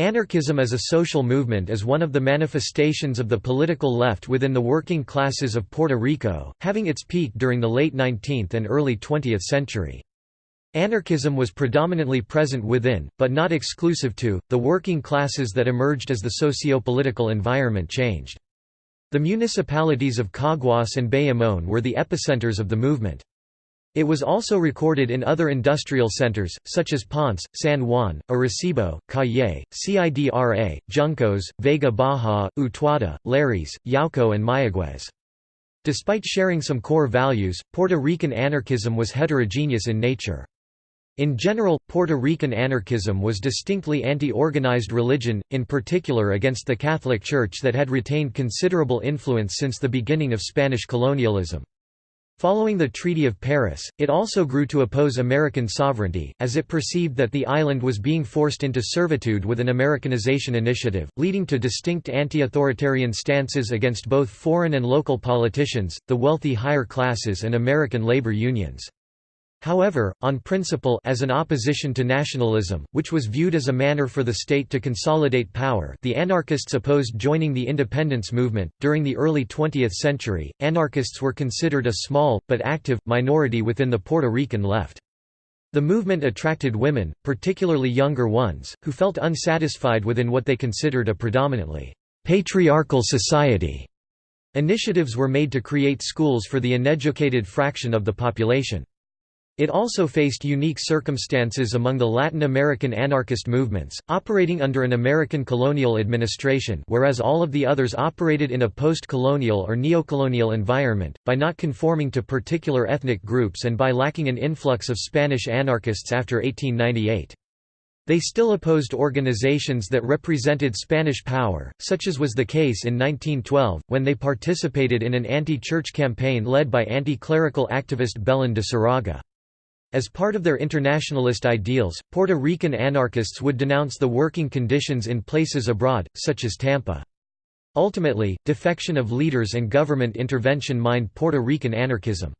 Anarchism as a social movement is one of the manifestations of the political left within the working classes of Puerto Rico, having its peak during the late 19th and early 20th century. Anarchism was predominantly present within, but not exclusive to, the working classes that emerged as the socio-political environment changed. The municipalities of Caguas and Bayamón were the epicenters of the movement. It was also recorded in other industrial centers, such as Ponce, San Juan, Arecibo, Cayey, Cidra, Juncos, Vega Baja, Utuado, Lares, Yauco and Mayagüez. Despite sharing some core values, Puerto Rican anarchism was heterogeneous in nature. In general, Puerto Rican anarchism was distinctly anti-organized religion, in particular against the Catholic Church that had retained considerable influence since the beginning of Spanish colonialism. Following the Treaty of Paris, it also grew to oppose American sovereignty, as it perceived that the island was being forced into servitude with an Americanization initiative, leading to distinct anti-authoritarian stances against both foreign and local politicians, the wealthy higher classes and American labor unions. However, on principle as an opposition to nationalism, which was viewed as a manner for the state to consolidate power the anarchists opposed joining the independence movement. During the early 20th century, anarchists were considered a small, but active, minority within the Puerto Rican left. The movement attracted women, particularly younger ones, who felt unsatisfied within what they considered a predominantly patriarchal society. Initiatives were made to create schools for the uneducated fraction of the population. It also faced unique circumstances among the Latin American anarchist movements, operating under an American colonial administration whereas all of the others operated in a post-colonial or neocolonial environment, by not conforming to particular ethnic groups and by lacking an influx of Spanish anarchists after 1898. They still opposed organizations that represented Spanish power, such as was the case in 1912, when they participated in an anti-church campaign led by anti-clerical activist Belén de Zaragoza. As part of their internationalist ideals, Puerto Rican anarchists would denounce the working conditions in places abroad, such as Tampa. Ultimately, defection of leaders and government intervention mined Puerto Rican anarchism.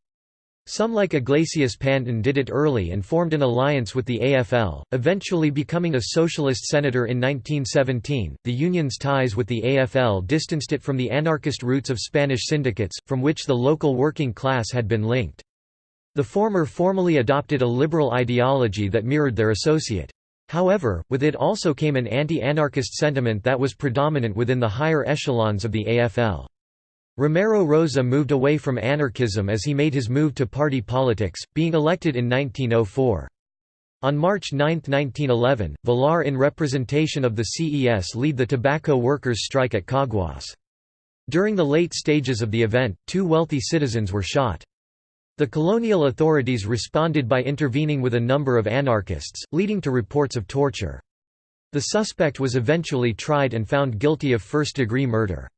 Some like Iglesias Pantín did it early and formed an alliance with the AFL, eventually becoming a socialist senator in 1917. The union's ties with the AFL distanced it from the anarchist roots of Spanish syndicates, from which the local working class had been linked. The former formally adopted a liberal ideology that mirrored their associate. However, with it also came an anti-anarchist sentiment that was predominant within the higher echelons of the AFL. Romero Rosa moved away from anarchism as he made his move to party politics, being elected in 1904. On March 9, 1911, Villar in representation of the CES lead the tobacco workers' strike at Caguas. During the late stages of the event, two wealthy citizens were shot. The colonial authorities responded by intervening with a number of anarchists, leading to reports of torture. The suspect was eventually tried and found guilty of first-degree murder.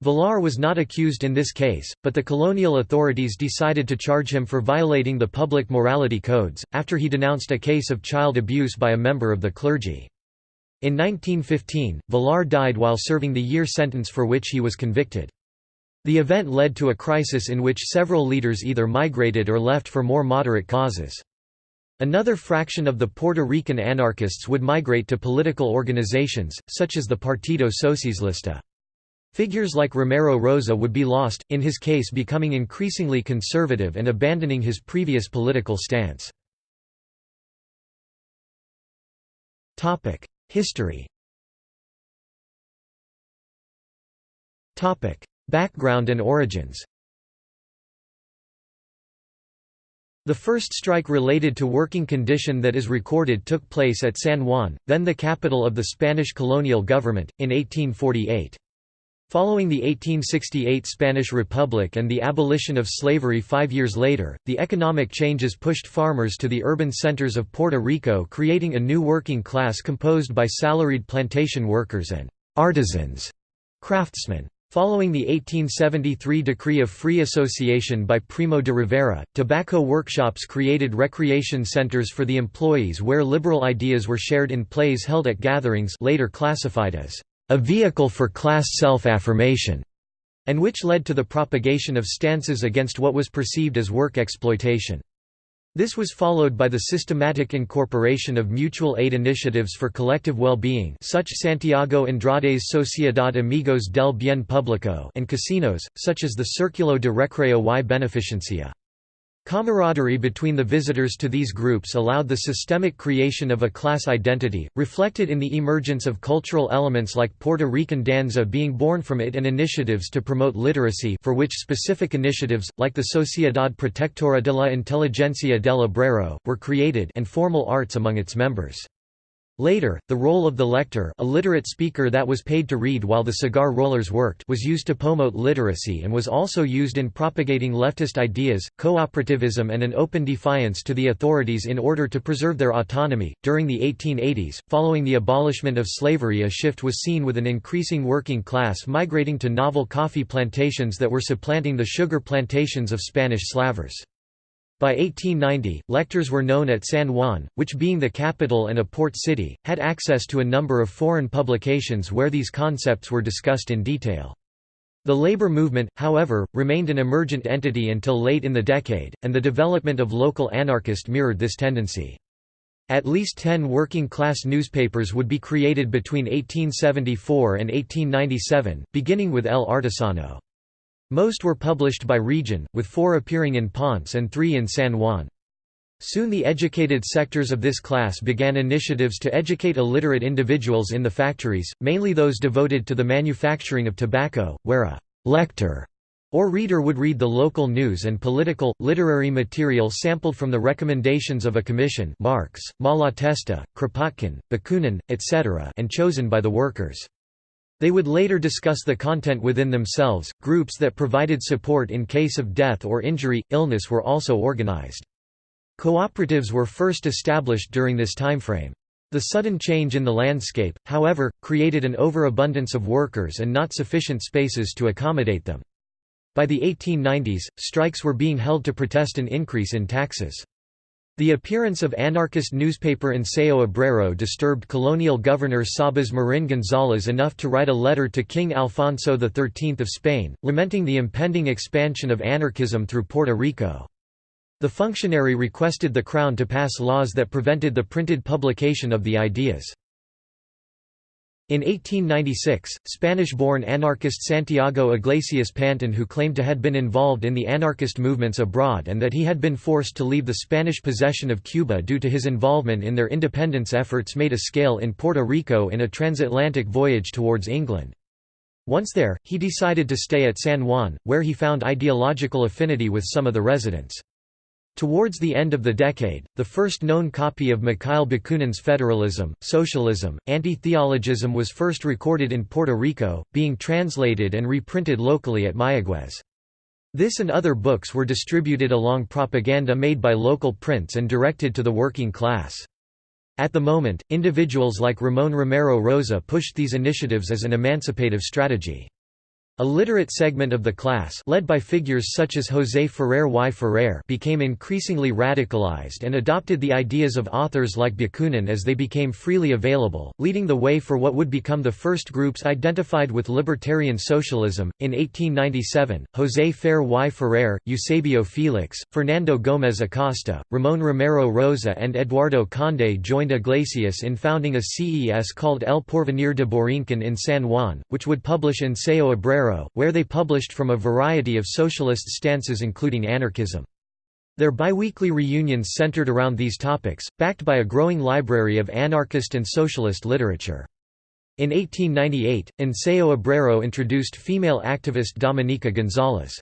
Villar was not accused in this case, but the colonial authorities decided to charge him for violating the public morality codes, after he denounced a case of child abuse by a member of the clergy. In 1915, Villar died while serving the year sentence for which he was convicted. The event led to a crisis in which several leaders either migrated or left for more moderate causes. Another fraction of the Puerto Rican anarchists would migrate to political organizations, such as the Partido Socialista. Figures like Romero Rosa would be lost, in his case becoming increasingly conservative and abandoning his previous political stance. History Background and origins The first strike related to working condition that is recorded took place at San Juan, then the capital of the Spanish colonial government, in 1848. Following the 1868 Spanish Republic and the abolition of slavery five years later, the economic changes pushed farmers to the urban centers of Puerto Rico creating a new working class composed by salaried plantation workers and «artisans» craftsmen. Following the 1873 decree of free association by Primo de Rivera, tobacco workshops created recreation centers for the employees where liberal ideas were shared in plays held at gatherings later classified as a vehicle for class self-affirmation, and which led to the propagation of stances against what was perceived as work exploitation. This was followed by the systematic incorporation of mutual aid initiatives for collective well-being such Santiago Andrade's Sociedad Amigos del Bien Público and casinos, such as the Círculo de Recreo y Beneficencia. Camaraderie between the visitors to these groups allowed the systemic creation of a class identity, reflected in the emergence of cultural elements like Puerto Rican danza being born from it and initiatives to promote literacy for which specific initiatives, like the Sociedad Protectora de la Inteligencia del Obrero, were created and formal arts among its members. Later, the role of the lector a literate speaker that was paid to read while the cigar rollers worked was used to promote literacy and was also used in propagating leftist ideas, cooperativism and an open defiance to the authorities in order to preserve their autonomy. During the 1880s, following the abolishment of slavery a shift was seen with an increasing working class migrating to novel coffee plantations that were supplanting the sugar plantations of Spanish slavers. By 1890, lectors were known at San Juan, which being the capital and a port city, had access to a number of foreign publications where these concepts were discussed in detail. The labor movement, however, remained an emergent entity until late in the decade, and the development of local anarchist mirrored this tendency. At least ten working-class newspapers would be created between 1874 and 1897, beginning with El Artesano. Most were published by region, with four appearing in Ponce and three in San Juan. Soon the educated sectors of this class began initiatives to educate illiterate individuals in the factories, mainly those devoted to the manufacturing of tobacco, where a «lector» or reader would read the local news and political, literary material sampled from the recommendations of a commission Marx, Malatesta, Kropotkin, Bakunin, etc. and chosen by the workers. They would later discuss the content within themselves. Groups that provided support in case of death or injury, illness were also organized. Cooperatives were first established during this timeframe. The sudden change in the landscape, however, created an overabundance of workers and not sufficient spaces to accommodate them. By the 1890s, strikes were being held to protest an increase in taxes. The appearance of anarchist newspaper Ensayo Obrero disturbed colonial governor Sabas Marin González enough to write a letter to King Alfonso XIII of Spain, lamenting the impending expansion of anarchism through Puerto Rico. The functionary requested the Crown to pass laws that prevented the printed publication of the ideas. In 1896, Spanish-born anarchist Santiago Iglesias Pantín who claimed to had been involved in the anarchist movements abroad and that he had been forced to leave the Spanish possession of Cuba due to his involvement in their independence efforts made a scale in Puerto Rico in a transatlantic voyage towards England. Once there, he decided to stay at San Juan, where he found ideological affinity with some of the residents. Towards the end of the decade, the first known copy of Mikhail Bakunin's Federalism, Socialism, Anti-Theologism was first recorded in Puerto Rico, being translated and reprinted locally at Mayaguez. This and other books were distributed along propaganda made by local prints and directed to the working class. At the moment, individuals like Ramón Romero Rosa pushed these initiatives as an emancipative strategy. A literate segment of the class led by figures such as José Ferrer y Ferrer became increasingly radicalized and adopted the ideas of authors like Bakunin as they became freely available, leading the way for what would become the first groups identified with libertarian socialism. In 1897, José Fer y Ferrer, Eusebio Felix, Fernando Gómez Acosta, Ramón Romero Rosa and Eduardo Conde joined Iglesias in founding a CES called El Porvenir de Borinquen in San Juan, which would publish Ensayo Obrero where they published from a variety of socialist stances including anarchism. Their biweekly reunions centered around these topics, backed by a growing library of anarchist and socialist literature. In 1898, Ensayo Obrero introduced female activist Dominica González.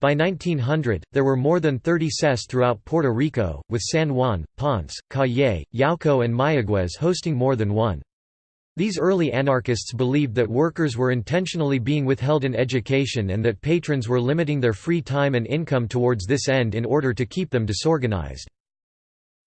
By 1900, there were more than 30 CES throughout Puerto Rico, with San Juan, Ponce, Cayey, Yauco and Mayaguez hosting more than one. These early anarchists believed that workers were intentionally being withheld in education and that patrons were limiting their free time and income towards this end in order to keep them disorganized.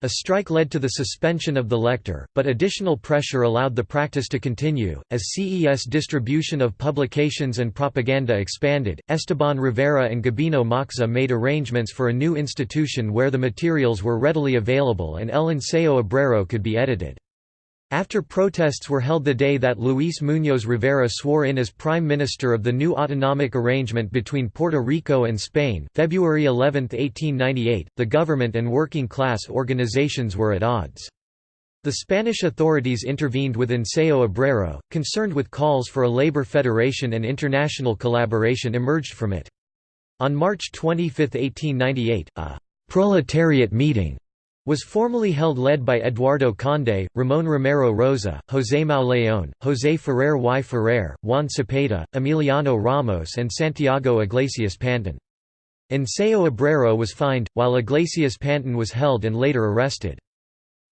A strike led to the suspension of the lector, but additional pressure allowed the practice to continue. As CES distribution of publications and propaganda expanded, Esteban Rivera and Gabino Moxa made arrangements for a new institution where the materials were readily available and El Ensayo Obrero could be edited. After protests were held the day that Luis Muñoz Rivera swore in as Prime Minister of the new autonomic arrangement between Puerto Rico and Spain February 11, 1898, the government and working-class organizations were at odds. The Spanish authorities intervened with Ensayo Obrero, concerned with calls for a labor federation and international collaboration emerged from it. On March 25, 1898, a «proletariat meeting» was formally held led by Eduardo Conde, Ramón Romero Rosa, José Mauleón, José Ferrer y Ferrer, Juan Cepeda, Emiliano Ramos and Santiago Iglesias Pantín. Ensayo Obrero was fined, while Iglesias Pantín was held and later arrested.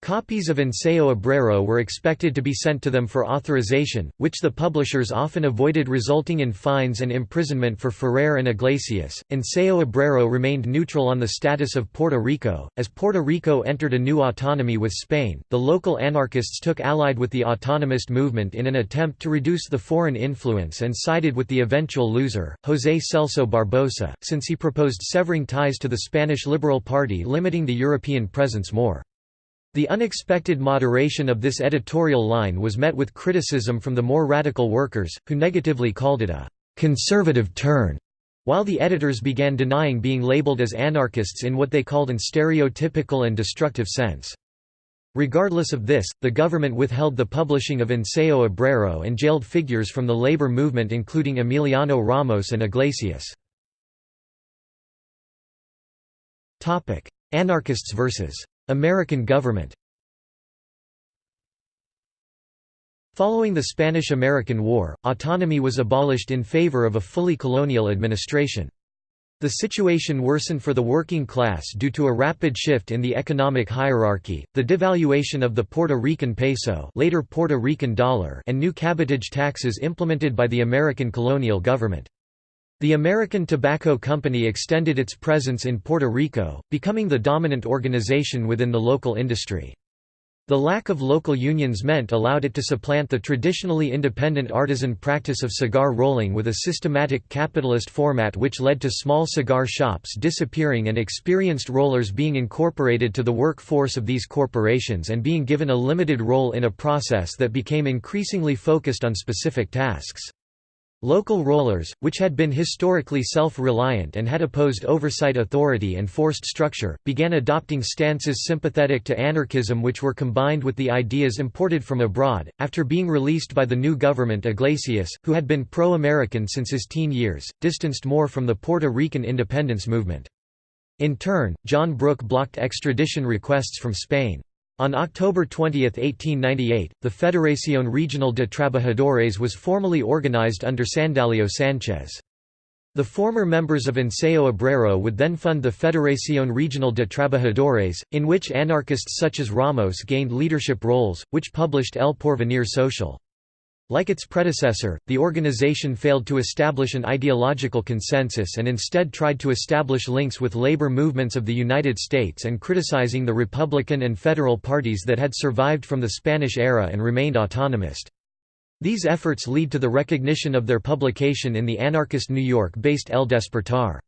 Copies of Ensayo Obrero were expected to be sent to them for authorization, which the publishers often avoided resulting in fines and imprisonment for Ferrer and Iglesias. Ensayo Obrero remained neutral on the status of Puerto Rico. As Puerto Rico entered a new autonomy with Spain, the local anarchists took allied with the autonomist movement in an attempt to reduce the foreign influence and sided with the eventual loser, José Celso Barbosa, since he proposed severing ties to the Spanish Liberal Party limiting the European presence more. The unexpected moderation of this editorial line was met with criticism from the more radical workers, who negatively called it a «conservative turn», while the editors began denying being labeled as anarchists in what they called an stereotypical and destructive sense. Regardless of this, the government withheld the publishing of Ensayo Obrero and jailed figures from the labor movement including Emiliano Ramos and Iglesias. Anarchists versus American government Following the Spanish–American War, autonomy was abolished in favor of a fully colonial administration. The situation worsened for the working class due to a rapid shift in the economic hierarchy, the devaluation of the Puerto Rican peso later Puerto Rican dollar and new cabotage taxes implemented by the American colonial government. The American Tobacco Company extended its presence in Puerto Rico, becoming the dominant organization within the local industry. The lack of local unions meant allowed it to supplant the traditionally independent artisan practice of cigar rolling with a systematic capitalist format which led to small cigar shops disappearing and experienced rollers being incorporated to the workforce of these corporations and being given a limited role in a process that became increasingly focused on specific tasks. Local rollers, which had been historically self-reliant and had opposed oversight authority and forced structure, began adopting stances sympathetic to anarchism which were combined with the ideas imported from abroad. After being released by the new government Iglesias, who had been pro-American since his teen years, distanced more from the Puerto Rican independence movement. In turn, John Brooke blocked extradition requests from Spain. On October 20, 1898, the Federación Regional de Trabajadores was formally organized under Sandalio Sánchez. The former members of Ensayo Obrero would then fund the Federación Regional de Trabajadores, in which anarchists such as Ramos gained leadership roles, which published El Porvenir Social. Like its predecessor, the organization failed to establish an ideological consensus and instead tried to establish links with labor movements of the United States and criticizing the Republican and Federal parties that had survived from the Spanish era and remained autonomist. These efforts lead to the recognition of their publication in the anarchist New York-based El Despertar.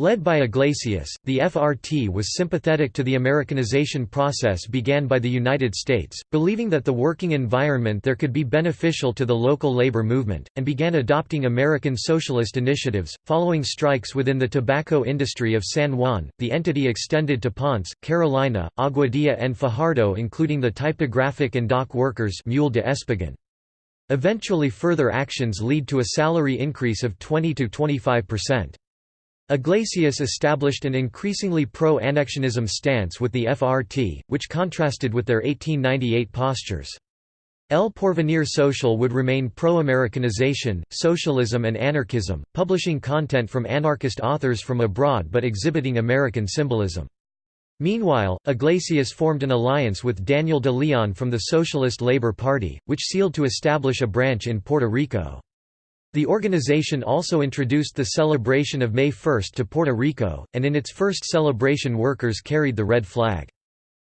Led by Iglesias, the FRT was sympathetic to the Americanization process began by the United States, believing that the working environment there could be beneficial to the local labor movement, and began adopting American socialist initiatives. Following strikes within the tobacco industry of San Juan, the entity extended to Ponce, Carolina, Aguadilla, and Fajardo, including the typographic and dock workers. Mule de Espagán. Eventually, further actions lead to a salary increase of 20 to 25 percent. Iglesias established an increasingly pro-annexionism stance with the FRT, which contrasted with their 1898 postures. El Porvenir Social would remain pro-Americanization, socialism and anarchism, publishing content from anarchist authors from abroad but exhibiting American symbolism. Meanwhile, Iglesias formed an alliance with Daniel de Leon from the Socialist Labor Party, which sealed to establish a branch in Puerto Rico. The organization also introduced the celebration of May 1 to Puerto Rico, and in its first celebration workers carried the red flag.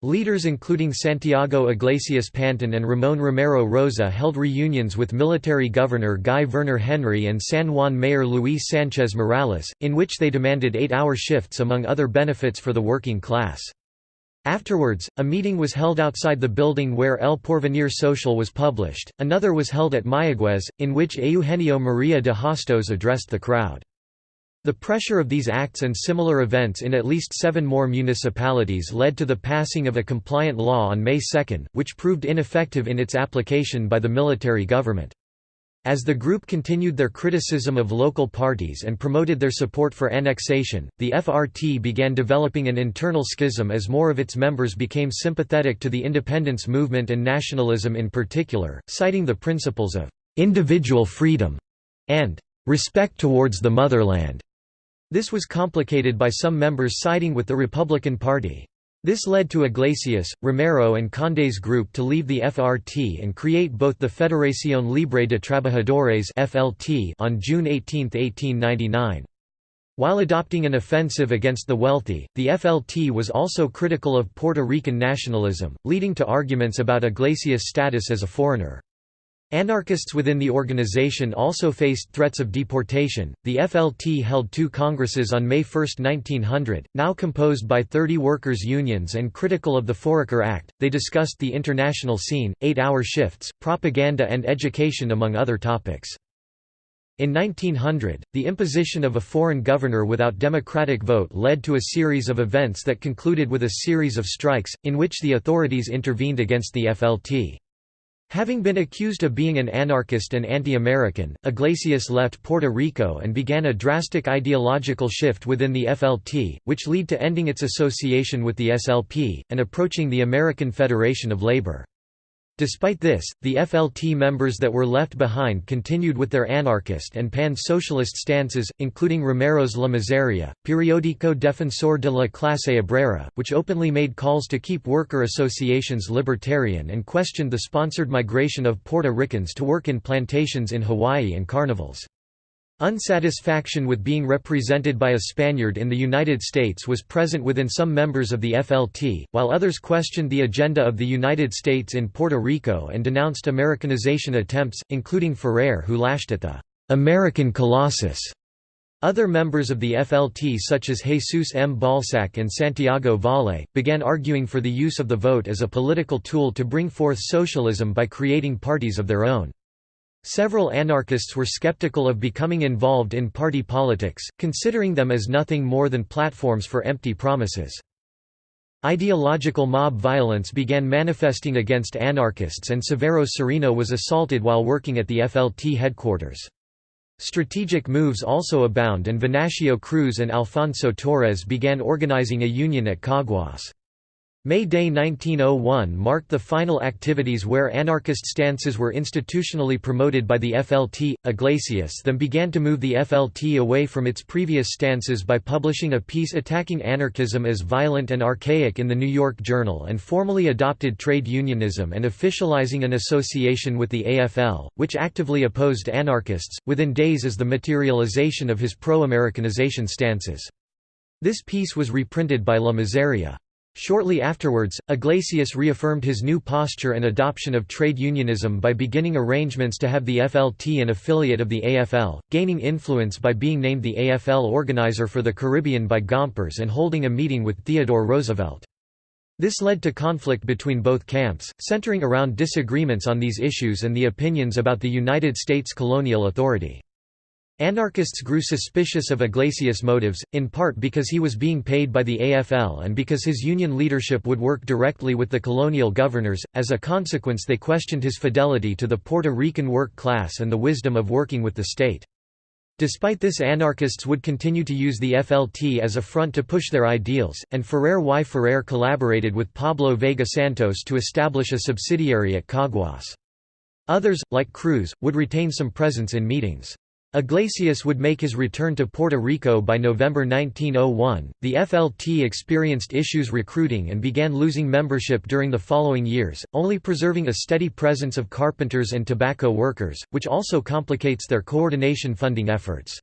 Leaders including Santiago Iglesias Pantín and Ramón Romero Rosa held reunions with military governor Guy Vernor Henry and San Juan mayor Luis Sánchez Morales, in which they demanded eight-hour shifts among other benefits for the working class. Afterwards, a meeting was held outside the building where El Porvenir Social was published, another was held at Mayaguez, in which Eugenio Maria de Hostos addressed the crowd. The pressure of these acts and similar events in at least seven more municipalities led to the passing of a compliant law on May 2, which proved ineffective in its application by the military government. As the group continued their criticism of local parties and promoted their support for annexation, the FRT began developing an internal schism as more of its members became sympathetic to the independence movement and nationalism in particular, citing the principles of individual freedom and respect towards the motherland. This was complicated by some members siding with the Republican Party. This led to Iglesias, Romero and Conde's group to leave the FRT and create both the Federación Libre de Trabajadores on June 18, 1899. While adopting an offensive against the wealthy, the FLT was also critical of Puerto Rican nationalism, leading to arguments about Iglesias' status as a foreigner. Anarchists within the organization also faced threats of deportation. The FLT held two congresses on May 1, 1900, now composed by 30 workers' unions and critical of the Foraker Act. They discussed the international scene, eight hour shifts, propaganda, and education, among other topics. In 1900, the imposition of a foreign governor without democratic vote led to a series of events that concluded with a series of strikes, in which the authorities intervened against the FLT. Having been accused of being an anarchist and anti-American, Iglesias left Puerto Rico and began a drastic ideological shift within the FLT, which led to ending its association with the SLP, and approaching the American Federation of Labor. Despite this, the FLT members that were left behind continued with their anarchist and pan-socialist stances, including Romero's La Miseria, Periódico Defensor de la Clase Obrera, which openly made calls to keep worker associations libertarian and questioned the sponsored migration of Puerto Ricans to work in plantations in Hawaii and carnivals. Unsatisfaction with being represented by a Spaniard in the United States was present within some members of the FLT, while others questioned the agenda of the United States in Puerto Rico and denounced Americanization attempts, including Ferrer who lashed at the «American Colossus». Other members of the FLT such as Jesus M. Balsac and Santiago Valle, began arguing for the use of the vote as a political tool to bring forth socialism by creating parties of their own. Several anarchists were skeptical of becoming involved in party politics, considering them as nothing more than platforms for empty promises. Ideological mob violence began manifesting against anarchists and Severo Sereno was assaulted while working at the FLT headquarters. Strategic moves also abound and Venancio Cruz and Alfonso Torres began organizing a union at Caguas. May Day 1901 marked the final activities where anarchist stances were institutionally promoted by the FLT. Iglesias then began to move the FLT away from its previous stances by publishing a piece attacking anarchism as violent and archaic in the New York Journal and formally adopted trade unionism and officializing an association with the AFL, which actively opposed anarchists, within days as the materialization of his pro-Americanization stances. This piece was reprinted by La Miseria. Shortly afterwards, Iglesias reaffirmed his new posture and adoption of trade unionism by beginning arrangements to have the FLT an affiliate of the AFL, gaining influence by being named the AFL organizer for the Caribbean by Gompers and holding a meeting with Theodore Roosevelt. This led to conflict between both camps, centering around disagreements on these issues and the opinions about the United States colonial authority. Anarchists grew suspicious of Iglesias' motives, in part because he was being paid by the AFL and because his union leadership would work directly with the colonial governors. As a consequence, they questioned his fidelity to the Puerto Rican work class and the wisdom of working with the state. Despite this anarchists would continue to use the FLT as a front to push their ideals, and Ferrer y Ferrer collaborated with Pablo Vega Santos to establish a subsidiary at Caguas. Others, like Cruz, would retain some presence in meetings. Iglesias would make his return to Puerto Rico by November 1901. The FLT experienced issues recruiting and began losing membership during the following years, only preserving a steady presence of carpenters and tobacco workers, which also complicates their coordination funding efforts.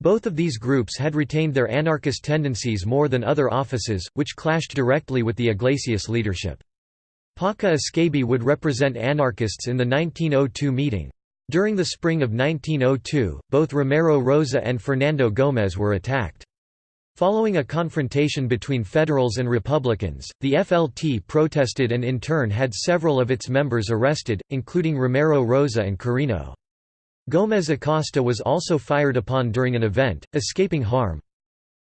Both of these groups had retained their anarchist tendencies more than other offices, which clashed directly with the Iglesias leadership. Paca Escabi would represent anarchists in the 1902 meeting. During the spring of 1902, both Romero Rosa and Fernando Gómez were attacked. Following a confrontation between Federals and Republicans, the FLT protested and in turn had several of its members arrested, including Romero Rosa and Carino. Gómez Acosta was also fired upon during an event, escaping harm.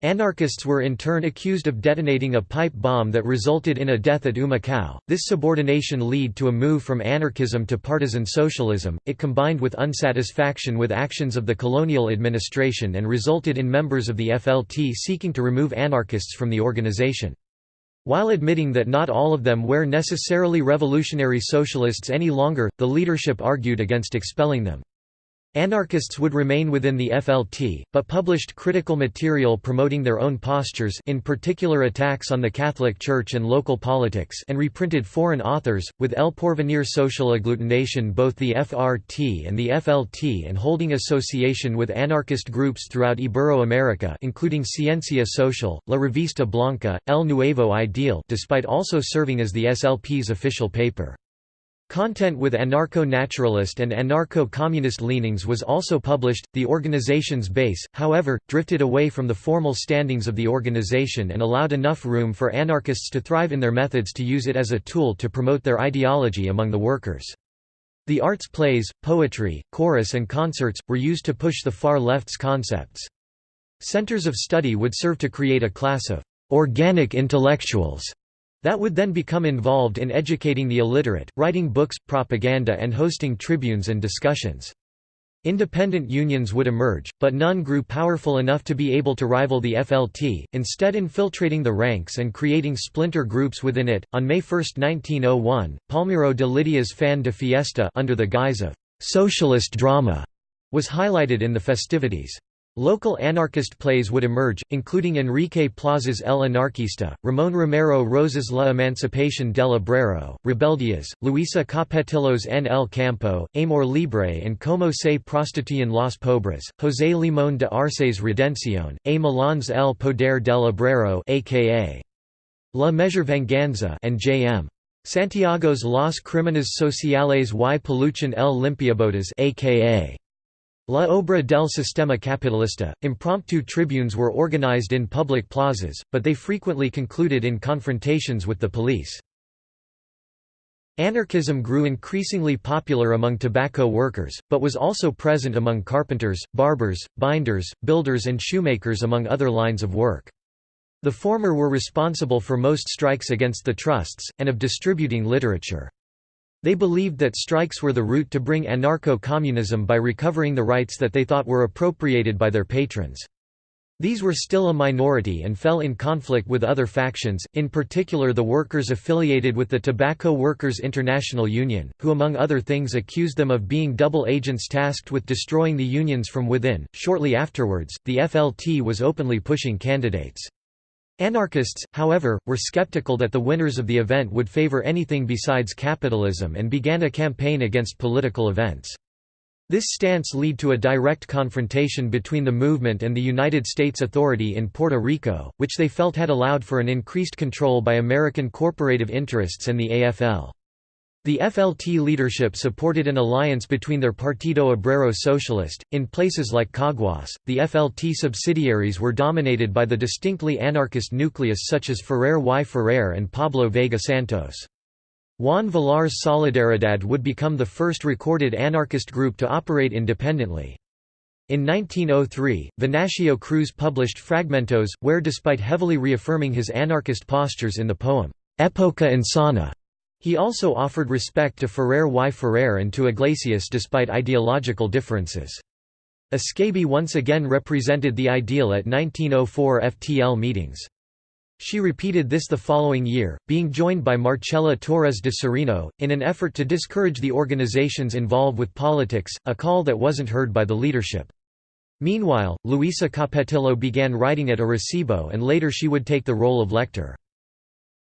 Anarchists were in turn accused of detonating a pipe bomb that resulted in a death at Humacao. This subordination led to a move from anarchism to partisan socialism. It combined with unsatisfaction with actions of the colonial administration and resulted in members of the FLT seeking to remove anarchists from the organization. While admitting that not all of them were necessarily revolutionary socialists any longer, the leadership argued against expelling them. Anarchists would remain within the FLT, but published critical material promoting their own postures in particular attacks on the Catholic Church and local politics and reprinted foreign authors, with El Porvenir social agglutination both the FRT and the FLT and holding association with anarchist groups throughout Ibero-America including Ciencia Social, La Revista Blanca, El Nuevo Ideal despite also serving as the SLP's official paper. Content with anarcho-naturalist and anarcho-communist leanings was also published. The organization's base, however, drifted away from the formal standings of the organization and allowed enough room for anarchists to thrive in their methods to use it as a tool to promote their ideology among the workers. The arts plays, poetry, chorus and concerts, were used to push the far left's concepts. Centers of study would serve to create a class of organic intellectuals that would then become involved in educating the illiterate, writing books, propaganda and hosting tribunes and discussions. Independent unions would emerge, but none grew powerful enough to be able to rival the FLT, instead infiltrating the ranks and creating splinter groups within it. On May 1, 1901, Palmiro de Lidia's Fin de Fiesta under the guise of socialist drama was highlighted in the festivities. Local anarchist plays would emerge, including Enrique Plaza's El Anarquista, Ramón Romero Rosa's La Emancipación del Obrero, Rebeldias, Luisa Capetillo's En el Campo, Amor Libre and Como se prostituyen los pobres, José Limón de Arce's Redención, A. Milan's El Poder del Obrero aka La Measure Venganza and J.M. Santiago's Las Crímenes Sociales y Peluchan el Limpiabotas aka La Obra del Sistema Capitalista, impromptu tribunes were organized in public plazas, but they frequently concluded in confrontations with the police. Anarchism grew increasingly popular among tobacco workers, but was also present among carpenters, barbers, binders, builders and shoemakers among other lines of work. The former were responsible for most strikes against the trusts, and of distributing literature. They believed that strikes were the route to bring anarcho-communism by recovering the rights that they thought were appropriated by their patrons. These were still a minority and fell in conflict with other factions, in particular the workers affiliated with the Tobacco Workers International Union, who among other things accused them of being double agents tasked with destroying the unions from within. Shortly afterwards, the FLT was openly pushing candidates. Anarchists, however, were skeptical that the winners of the event would favor anything besides capitalism and began a campaign against political events. This stance led to a direct confrontation between the movement and the United States Authority in Puerto Rico, which they felt had allowed for an increased control by American corporative interests and the AFL. The FLT leadership supported an alliance between their Partido Obrero Socialist. In places like Caguas, the FLT subsidiaries were dominated by the distinctly anarchist nucleus such as Ferrer y Ferrer and Pablo Vega Santos. Juan Villar's Solidaridad would become the first recorded anarchist group to operate independently. In 1903, Venancio Cruz published Fragmentos, where despite heavily reaffirming his anarchist postures in the poem, Época Insana, he also offered respect to Ferrer y Ferrer and to Iglesias despite ideological differences. Escabi once again represented the ideal at 1904 FTL meetings. She repeated this the following year, being joined by Marcela Torres de Sereno, in an effort to discourage the organizations involved with politics, a call that wasn't heard by the leadership. Meanwhile, Luisa Capetillo began writing at Arecibo and later she would take the role of lector.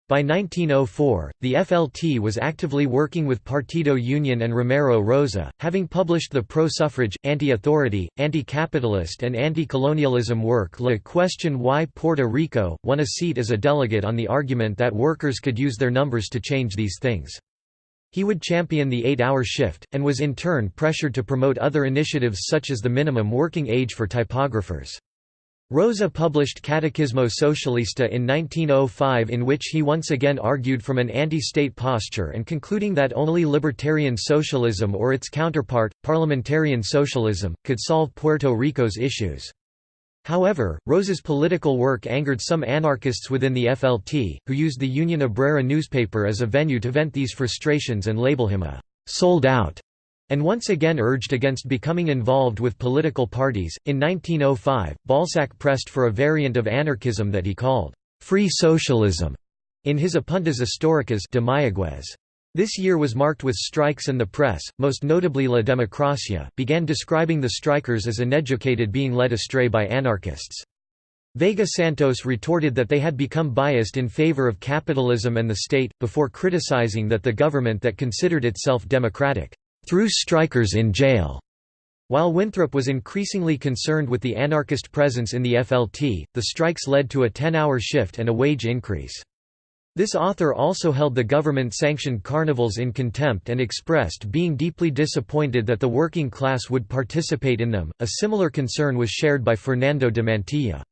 By 1904, the FLT was actively working with Partido Union and Romero Rosa, having published the pro-suffrage, anti-authority, anti-capitalist and anti-colonialism work La Question Why Puerto Rico, won a seat as a delegate on the argument that workers could use their numbers to change these things. He would champion the eight-hour shift, and was in turn pressured to promote other initiatives such as the minimum working age for typographers. Rosa published Catecismo Socialista in 1905 in which he once again argued from an anti-state posture and concluding that only libertarian socialism or its counterpart, parliamentarian socialism, could solve Puerto Rico's issues. However, Rosa's political work angered some anarchists within the FLT, who used the Union Obrera newspaper as a venue to vent these frustrations and label him a «sold out» and once again urged against becoming involved with political parties. In 1905, Balsac pressed for a variant of anarchism that he called free socialism in his Apuntes Históricas de Mayaguez. This year was marked with strikes and the press, most notably La Democracia, began describing the strikers as uneducated being led astray by anarchists. Vega Santos retorted that they had become biased in favor of capitalism and the state, before criticizing that the government that considered itself democratic threw strikers in jail. While Winthrop was increasingly concerned with the anarchist presence in the FLT, the strikes led to a 10-hour shift and a wage increase. This author also held the government-sanctioned carnivals in contempt and expressed being deeply disappointed that the working class would participate in them. A similar concern was shared by Fernando de Mantilla.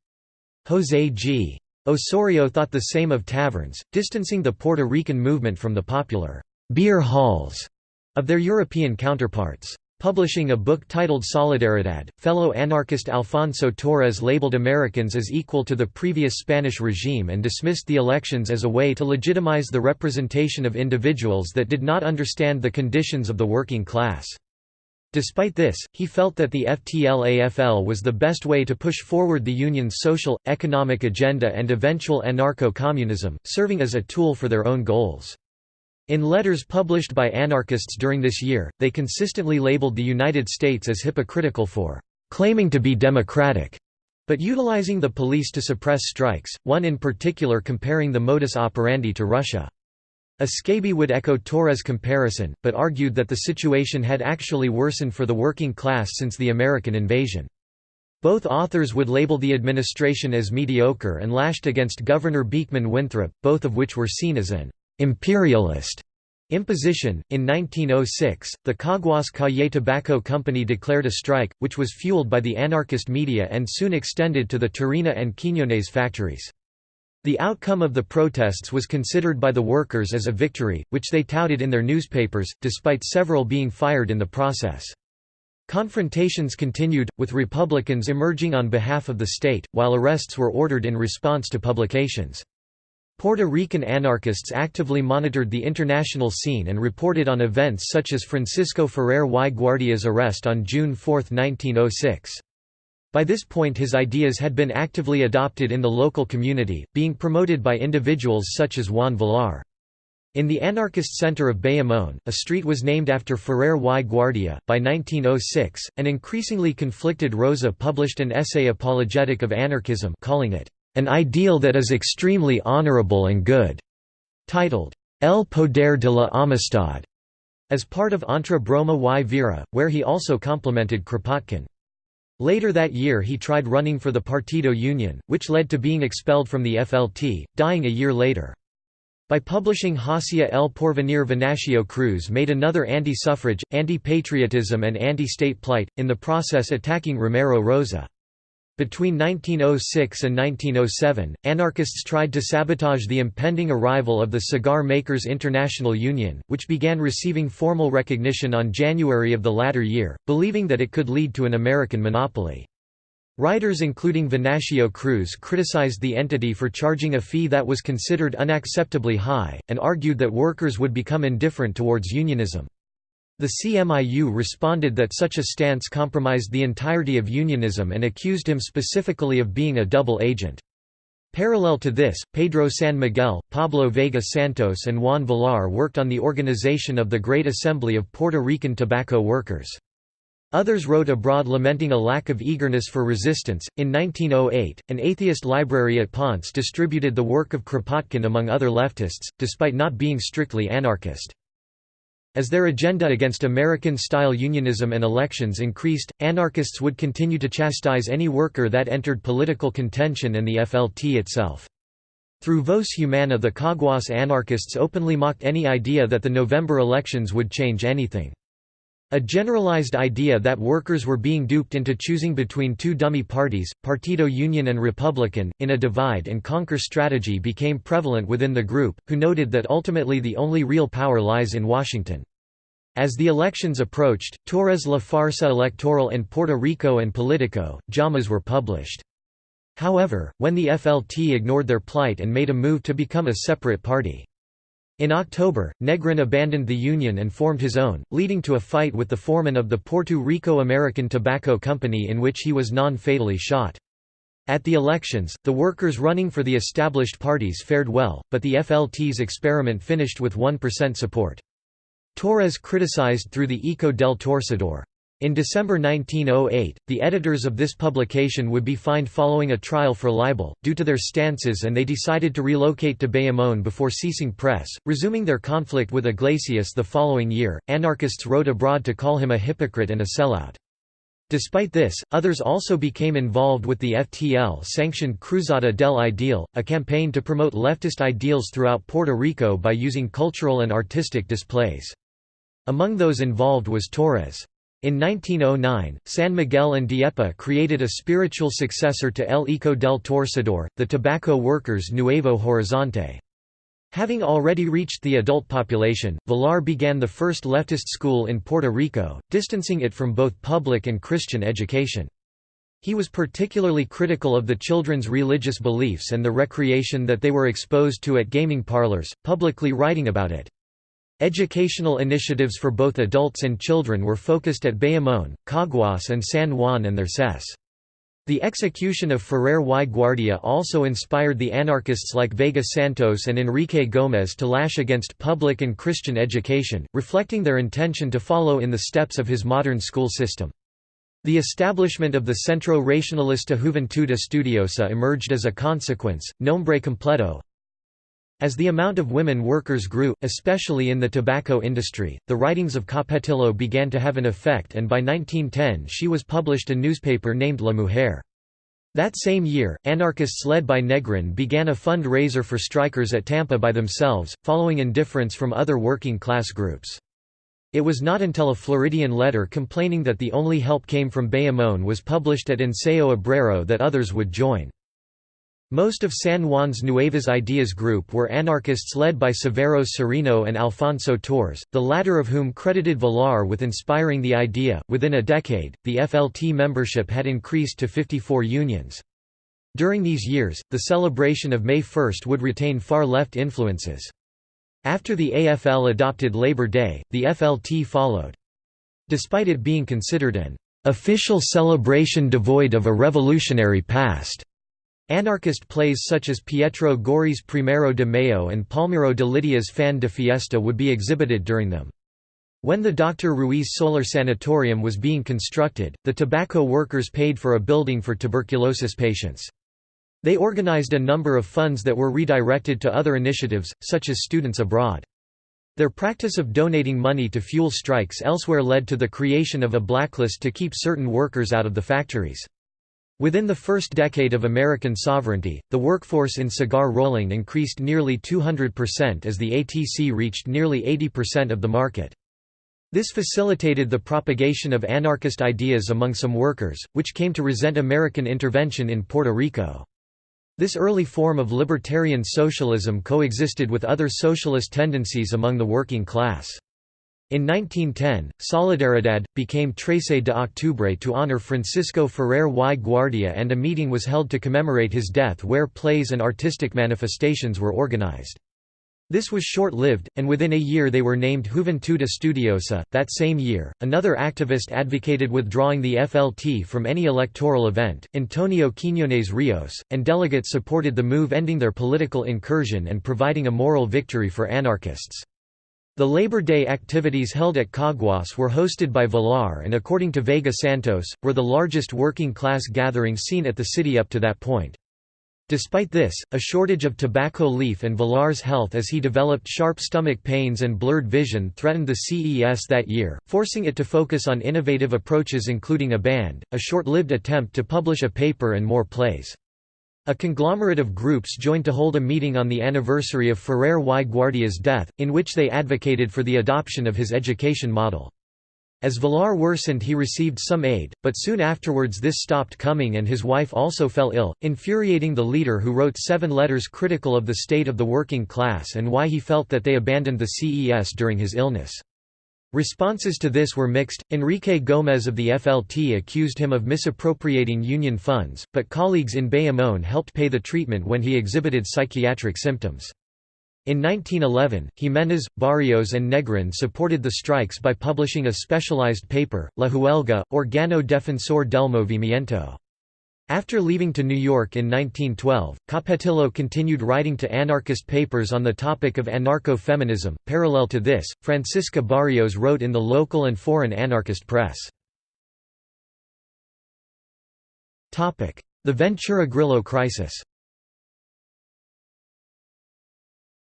José G. Osorio thought the same of taverns, distancing the Puerto Rican movement from the popular beer halls of their European counterparts. Publishing a book titled Solidaridad, fellow anarchist Alfonso Torres labeled Americans as equal to the previous Spanish regime and dismissed the elections as a way to legitimize the representation of individuals that did not understand the conditions of the working class. Despite this, he felt that the FTLAFL was the best way to push forward the Union's social, economic agenda and eventual anarcho-communism, serving as a tool for their own goals. In letters published by anarchists during this year, they consistently labeled the United States as hypocritical for claiming to be democratic, but utilizing the police to suppress strikes, one in particular comparing the modus operandi to Russia. Escabi would echo Torres' comparison, but argued that the situation had actually worsened for the working class since the American invasion. Both authors would label the administration as mediocre and lashed against Governor Beekman Winthrop, both of which were seen as an imperialist imposition. In 1906, the Caguas Cayey Tobacco Company declared a strike, which was fueled by the anarchist media and soon extended to the Tarina and Quiñones factories. The outcome of the protests was considered by the workers as a victory, which they touted in their newspapers, despite several being fired in the process. Confrontations continued, with Republicans emerging on behalf of the state, while arrests were ordered in response to publications. Puerto Rican anarchists actively monitored the international scene and reported on events such as Francisco Ferrer y Guardia's arrest on June 4, 1906. By this point his ideas had been actively adopted in the local community, being promoted by individuals such as Juan Villar. In the anarchist center of Bayamón, a street was named after Ferrer y Guardia. By 1906, an increasingly conflicted Rosa published an essay apologetic of anarchism calling it an ideal that is extremely honorable and good, titled El Poder de la Amistad, as part of Entre Broma y Vera, where he also complimented Kropotkin. Later that year he tried running for the Partido Union, which led to being expelled from the FLT, dying a year later. By publishing Hacia el Porvenir Venancio Cruz made another anti-suffrage, anti-patriotism and anti-state plight, in the process attacking Romero Rosa. Between 1906 and 1907, anarchists tried to sabotage the impending arrival of the Cigar Makers International Union, which began receiving formal recognition on January of the latter year, believing that it could lead to an American monopoly. Writers including Venancio Cruz criticized the entity for charging a fee that was considered unacceptably high, and argued that workers would become indifferent towards unionism. The CMIU responded that such a stance compromised the entirety of unionism and accused him specifically of being a double agent. Parallel to this, Pedro San Miguel, Pablo Vega Santos and Juan Villar worked on the organization of the Great Assembly of Puerto Rican Tobacco Workers. Others wrote abroad lamenting a lack of eagerness for resistance. In 1908, an atheist library at Ponce distributed the work of Kropotkin among other leftists, despite not being strictly anarchist. As their agenda against American-style unionism and elections increased, anarchists would continue to chastise any worker that entered political contention and the FLT itself. Through Voz Humana the Caguas anarchists openly mocked any idea that the November elections would change anything. A generalized idea that workers were being duped into choosing between two dummy parties, Partido Union and Republican, in a divide-and-conquer strategy became prevalent within the group, who noted that ultimately the only real power lies in Washington. As the elections approached, Torres La Farsa Electoral in Puerto Rico and Politico, JAMAs were published. However, when the FLT ignored their plight and made a move to become a separate party. In October, Negrin abandoned the Union and formed his own, leading to a fight with the foreman of the Puerto Rico American Tobacco Company in which he was non-fatally shot. At the elections, the workers running for the established parties fared well, but the FLT's experiment finished with 1% support. Torres criticized through the Eco del Torcedor. In December 1908, the editors of this publication would be fined following a trial for libel, due to their stances and they decided to relocate to Bayamón before ceasing press, resuming their conflict with Iglesias the following year. Anarchists wrote abroad to call him a hypocrite and a sellout. Despite this, others also became involved with the FTL-sanctioned Cruzada del Ideal, a campaign to promote leftist ideals throughout Puerto Rico by using cultural and artistic displays. Among those involved was Torres. In 1909, San Miguel and Dieppe created a spiritual successor to El Eco del Torcedor, the Tobacco Workers Nuevo Horizonte. Having already reached the adult population, Villar began the first leftist school in Puerto Rico, distancing it from both public and Christian education. He was particularly critical of the children's religious beliefs and the recreation that they were exposed to at gaming parlors, publicly writing about it. Educational initiatives for both adults and children were focused at Bayamón, Caguas and San Juan and their CES. The execution of Ferrer y Guardia also inspired the anarchists like Vega Santos and Enrique Gómez to lash against public and Christian education, reflecting their intention to follow in the steps of his modern school system. The establishment of the Centro Racionalista Juventud Estudiosa emerged as a consequence, nombre completo, as the amount of women workers grew, especially in the tobacco industry, the writings of Capetillo began to have an effect and by 1910 she was published a newspaper named La Mujer. That same year, anarchists led by Negrin began a fund-raiser for strikers at Tampa by themselves, following indifference from other working-class groups. It was not until a Floridian letter complaining that the only help came from Bayamón was published at Ensayo Obrero that others would join. Most of San Juan's Nuevas Ideas group were anarchists led by Severo Sereno and Alfonso Torres, the latter of whom credited Villar with inspiring the idea. Within a decade, the FLT membership had increased to 54 unions. During these years, the celebration of May 1 would retain far left influences. After the AFL adopted Labor Day, the FLT followed. Despite it being considered an official celebration devoid of a revolutionary past, Anarchist plays such as Pietro Gori's Primero de Mayo and Palmiro de Lidia's Fin de Fiesta would be exhibited during them. When the Dr. Ruiz Soler Sanatorium was being constructed, the tobacco workers paid for a building for tuberculosis patients. They organized a number of funds that were redirected to other initiatives, such as students abroad. Their practice of donating money to fuel strikes elsewhere led to the creation of a blacklist to keep certain workers out of the factories. Within the first decade of American sovereignty, the workforce in cigar rolling increased nearly 200% as the ATC reached nearly 80% of the market. This facilitated the propagation of anarchist ideas among some workers, which came to resent American intervention in Puerto Rico. This early form of libertarian socialism coexisted with other socialist tendencies among the working class. In 1910, Solidaridad, became Trece de Octubre to honor Francisco Ferrer y Guardia and a meeting was held to commemorate his death where plays and artistic manifestations were organized. This was short-lived, and within a year they were named Juventud Estudiosa. That same year, another activist advocated withdrawing the FLT from any electoral event, Antonio Quiñones Rios, and delegates supported the move ending their political incursion and providing a moral victory for anarchists. The Labor Day activities held at Caguas were hosted by Villar and according to Vega Santos, were the largest working-class gathering seen at the city up to that point. Despite this, a shortage of tobacco leaf and Villar's health as he developed sharp stomach pains and blurred vision threatened the CES that year, forcing it to focus on innovative approaches including a band, a short-lived attempt to publish a paper and more plays. A conglomerate of groups joined to hold a meeting on the anniversary of Ferrer y Guardia's death, in which they advocated for the adoption of his education model. As Villar worsened he received some aid, but soon afterwards this stopped coming and his wife also fell ill, infuriating the leader who wrote seven letters critical of the state of the working class and why he felt that they abandoned the CES during his illness. Responses to this were mixed. Enrique Gómez of the FLT accused him of misappropriating union funds, but colleagues in Bayamón helped pay the treatment when he exhibited psychiatric symptoms. In 1911, Jiménez, Barrios and Negrin supported the strikes by publishing a specialized paper, La Huelga, Organo Defensor del Movimiento. After leaving to New York in 1912, Capetillo continued writing to anarchist papers on the topic of anarcho-feminism. Parallel to this, Francisca Barrios wrote in the local and foreign anarchist press. The Ventura Grillo crisis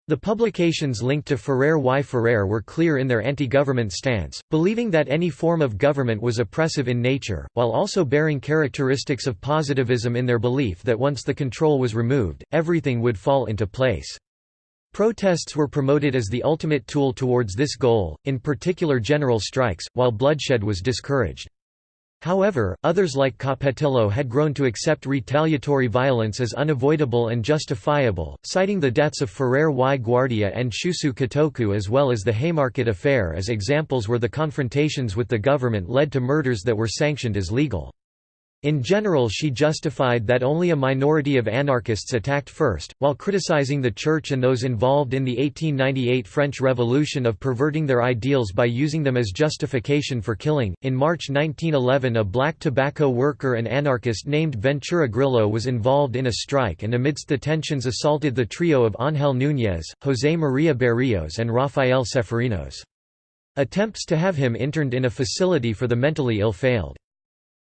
The publications linked to Ferrer y Ferrer were clear in their anti-government stance, believing that any form of government was oppressive in nature, while also bearing characteristics of positivism in their belief that once the control was removed, everything would fall into place. Protests were promoted as the ultimate tool towards this goal, in particular general strikes, while bloodshed was discouraged. However, others like Capetillo had grown to accept retaliatory violence as unavoidable and justifiable, citing the deaths of Ferrer y Guardia and Shusui Kotoku as well as the Haymarket affair as examples where the confrontations with the government led to murders that were sanctioned as legal. In general she justified that only a minority of anarchists attacked first, while criticizing the Church and those involved in the 1898 French Revolution of perverting their ideals by using them as justification for killing. In March 1911 a black tobacco worker and anarchist named Ventura Grillo was involved in a strike and amidst the tensions assaulted the trio of Ángel Núñez, José María Berríos and Rafael Ceferínos. Attempts to have him interned in a facility for the mentally ill failed.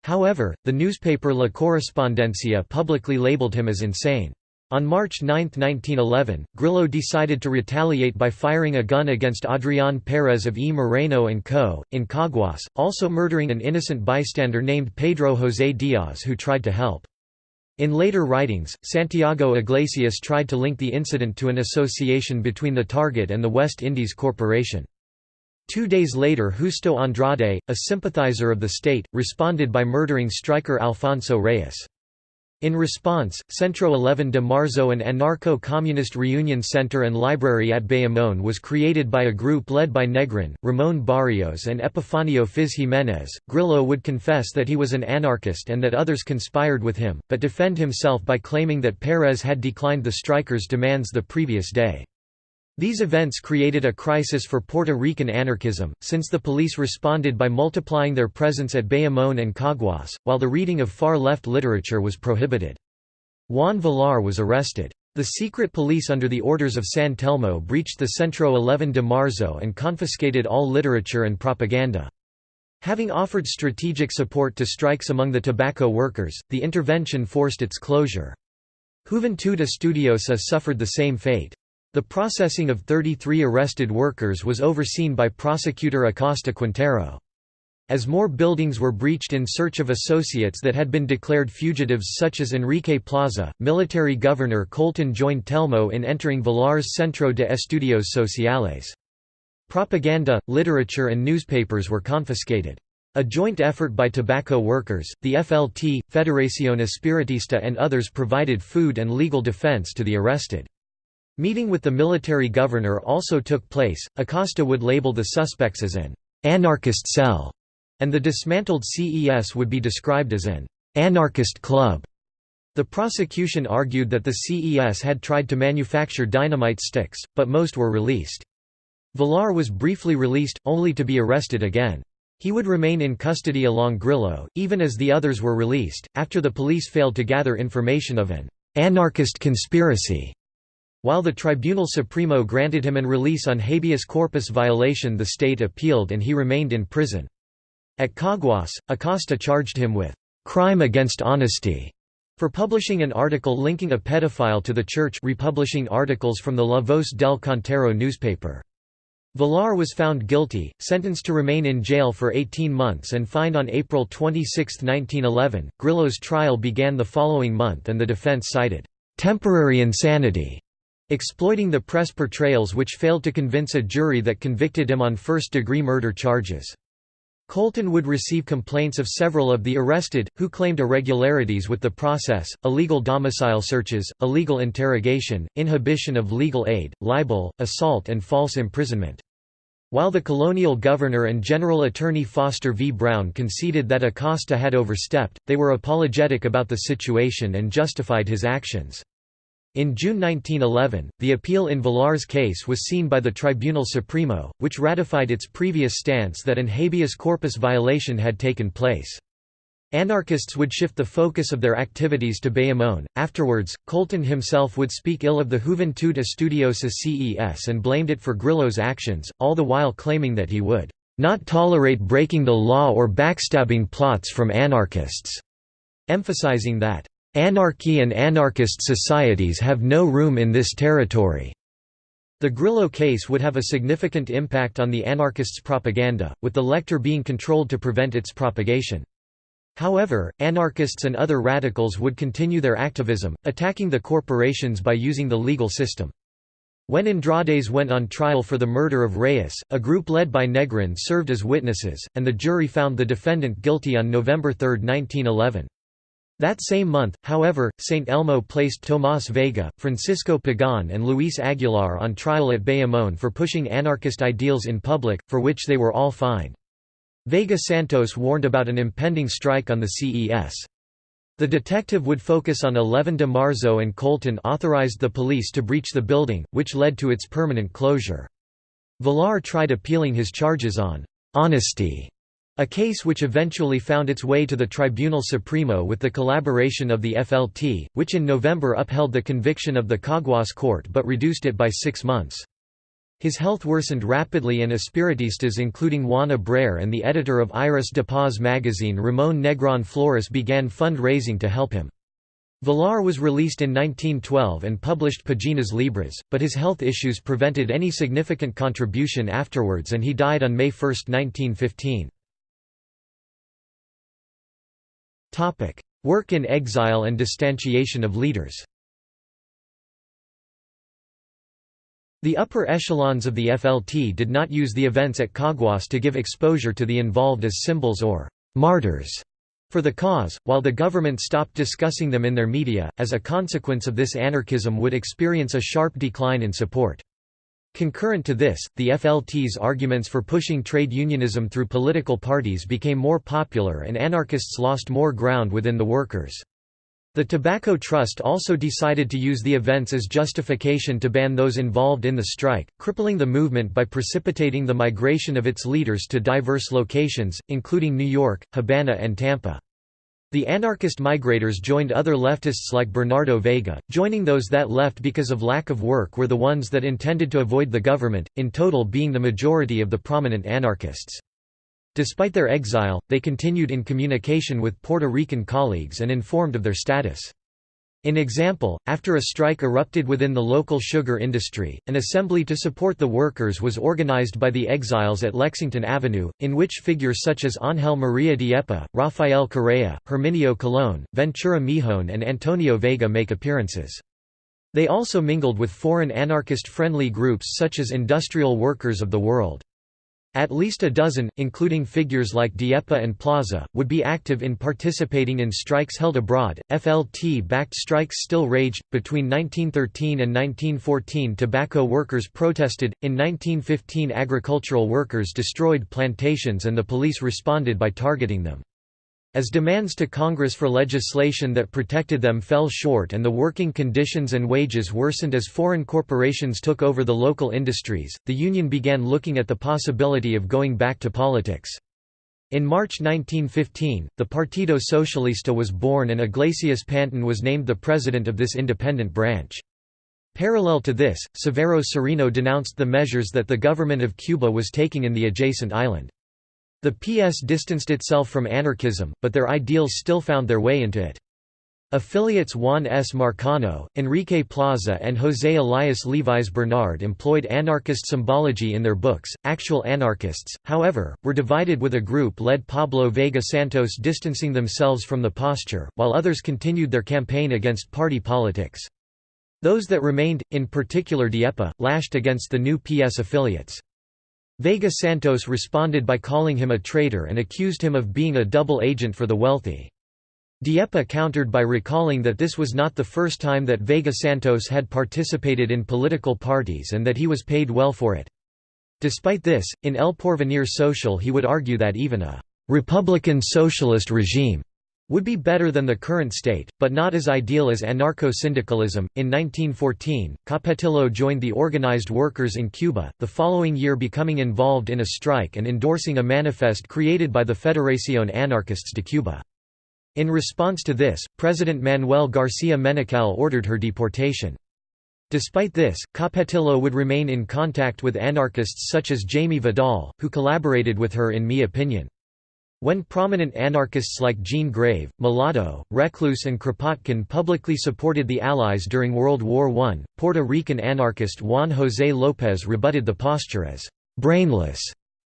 However, the newspaper La Correspondencia publicly labeled him as insane. On March 9, 1911, Grillo decided to retaliate by firing a gun against Adrián Pérez of E. Moreno Co., in Caguas, also murdering an innocent bystander named Pedro José Díaz who tried to help. In later writings, Santiago Iglesias tried to link the incident to an association between the target and the West Indies Corporation. Two days later Justo Andrade, a sympathizer of the state, responded by murdering striker Alfonso Reyes. In response, Centro 11 de Marzo an Anarcho-Communist Reunion Center and Library at Bayamón was created by a group led by Negrin, Ramón Barrios and Epifanio Fiz Jiménez. Grillo would confess that he was an anarchist and that others conspired with him, but defend himself by claiming that Pérez had declined the strikers' demands the previous day. These events created a crisis for Puerto Rican anarchism, since the police responded by multiplying their presence at Bayamón and Caguas, while the reading of far-left literature was prohibited. Juan Villar was arrested. The secret police under the orders of San Telmo breached the Centro 11 de Marzo and confiscated all literature and propaganda. Having offered strategic support to strikes among the tobacco workers, the intervention forced its closure. Juventud Estudiosa suffered the same fate. The processing of 33 arrested workers was overseen by prosecutor Acosta Quintero. As more buildings were breached in search of associates that had been declared fugitives such as Enrique Plaza, military governor Colton joined Telmo in entering Villar's Centro de Estudios Sociales. Propaganda, literature and newspapers were confiscated. A joint effort by tobacco workers, the FLT, Federación Espiritista and others provided food and legal defense to the arrested. Meeting with the military governor also took place. Acosta would label the suspects as an anarchist cell, and the dismantled CES would be described as an anarchist club. The prosecution argued that the CES had tried to manufacture dynamite sticks, but most were released. Villar was briefly released, only to be arrested again. He would remain in custody along Grillo, even as the others were released, after the police failed to gather information of an anarchist conspiracy. While the Tribunal Supremo granted him an release on habeas corpus violation the state appealed and he remained in prison. At Caguas, Acosta charged him with «crime against honesty» for publishing an article linking a pedophile to the church republishing articles from the La Voz del Cantero newspaper. Villar was found guilty, sentenced to remain in jail for 18 months and fined on April 26, 1911. Grillo's trial began the following month and the defense cited, "...temporary insanity", exploiting the press portrayals which failed to convince a jury that convicted him on first-degree murder charges. Colton would receive complaints of several of the arrested, who claimed irregularities with the process, illegal domicile searches, illegal interrogation, inhibition of legal aid, libel, assault and false imprisonment. While the colonial governor and general attorney Foster V. Brown conceded that Acosta had overstepped, they were apologetic about the situation and justified his actions. In June 1911, the appeal in Villar's case was seen by the Tribunal Supremo, which ratified its previous stance that an habeas corpus violation had taken place. Anarchists would shift the focus of their activities to Bayamón. Afterwards, Colton himself would speak ill of the Juventud Estudiosa CES and blamed it for Grillo's actions, all the while claiming that he would not tolerate breaking the law or backstabbing plots from anarchists, emphasizing that Anarchy and anarchist societies have no room in this territory. The Grillo case would have a significant impact on the anarchists' propaganda, with the lecture being controlled to prevent its propagation. However, anarchists and other radicals would continue their activism, attacking the corporations by using the legal system. When Andrades went on trial for the murder of Reyes, a group led by Negrin served as witnesses, and the jury found the defendant guilty on November 3, 1911. That same month, however, St. Elmo placed Tomás Vega, Francisco Pagan and Luis Aguilar on trial at Bayamón for pushing anarchist ideals in public, for which they were all fined. Vega Santos warned about an impending strike on the CES. The detective would focus on 11 de Marzo and Colton authorized the police to breach the building, which led to its permanent closure. Villar tried appealing his charges on «honesty» A case which eventually found its way to the Tribunal Supremo with the collaboration of the FLT, which in November upheld the conviction of the Caguas court but reduced it by six months. His health worsened rapidly and Espiritistas including Juan Abraer and the editor of Iris de Paz magazine Ramon Negron Flores began fund-raising to help him. Villar was released in 1912 and published Paginas Libres, but his health issues prevented any significant contribution afterwards and he died on May 1, 1915. Topic: Work in exile and distantiation of leaders. The upper echelons of the FLT did not use the events at Caguas to give exposure to the involved as symbols or martyrs for the cause, while the government stopped discussing them in their media. As a consequence of this, anarchism would experience a sharp decline in support. Concurrent to this, the FLT's arguments for pushing trade unionism through political parties became more popular and anarchists lost more ground within the workers. The Tobacco Trust also decided to use the events as justification to ban those involved in the strike, crippling the movement by precipitating the migration of its leaders to diverse locations, including New York, Havana and Tampa. The anarchist migrators joined other leftists like Bernardo Vega, joining those that left because of lack of work were the ones that intended to avoid the government, in total being the majority of the prominent anarchists. Despite their exile, they continued in communication with Puerto Rican colleagues and informed of their status. In example, after a strike erupted within the local sugar industry, an assembly to support the workers was organized by the exiles at Lexington Avenue, in which figures such as Ángel María Dieppe, Rafael Correa, Herminio Colón, Ventura Mijon and Antonio Vega make appearances. They also mingled with foreign anarchist-friendly groups such as Industrial Workers of the World. At least a dozen, including figures like Dieppe and Plaza, would be active in participating in strikes held abroad. FLT backed strikes still raged. Between 1913 and 1914, tobacco workers protested. In 1915, agricultural workers destroyed plantations and the police responded by targeting them. As demands to Congress for legislation that protected them fell short and the working conditions and wages worsened as foreign corporations took over the local industries, the Union began looking at the possibility of going back to politics. In March 1915, the Partido Socialista was born and Iglesias Pantín was named the president of this independent branch. Parallel to this, Severo Sereno denounced the measures that the government of Cuba was taking in the adjacent island. The PS distanced itself from anarchism, but their ideals still found their way into it. Affiliates Juan S. Marcano, Enrique Plaza and José Elias Levis Bernard employed anarchist symbology in their books. Actual anarchists, however, were divided with a group led Pablo Vega Santos distancing themselves from the posture, while others continued their campaign against party politics. Those that remained, in particular Dieppe, lashed against the new PS affiliates. Vega Santos responded by calling him a traitor and accused him of being a double agent for the wealthy. Dieppe countered by recalling that this was not the first time that Vega Santos had participated in political parties and that he was paid well for it. Despite this, in El Porvenir Social he would argue that even a «republican socialist regime» would be better than the current state, but not as ideal as anarcho-syndicalism. In 1914, Capetillo joined the organized workers in Cuba, the following year becoming involved in a strike and endorsing a manifest created by the Federación Anarquistas de Cuba. In response to this, President Manuel García Menocal ordered her deportation. Despite this, Capetillo would remain in contact with anarchists such as Jaime Vidal, who collaborated with her in Mi Opinion. When prominent anarchists like Jean Grave, Malato, Reclus and Kropotkin publicly supported the Allies during World War I, Puerto Rican anarchist Juan José López rebutted the posture as «brainless»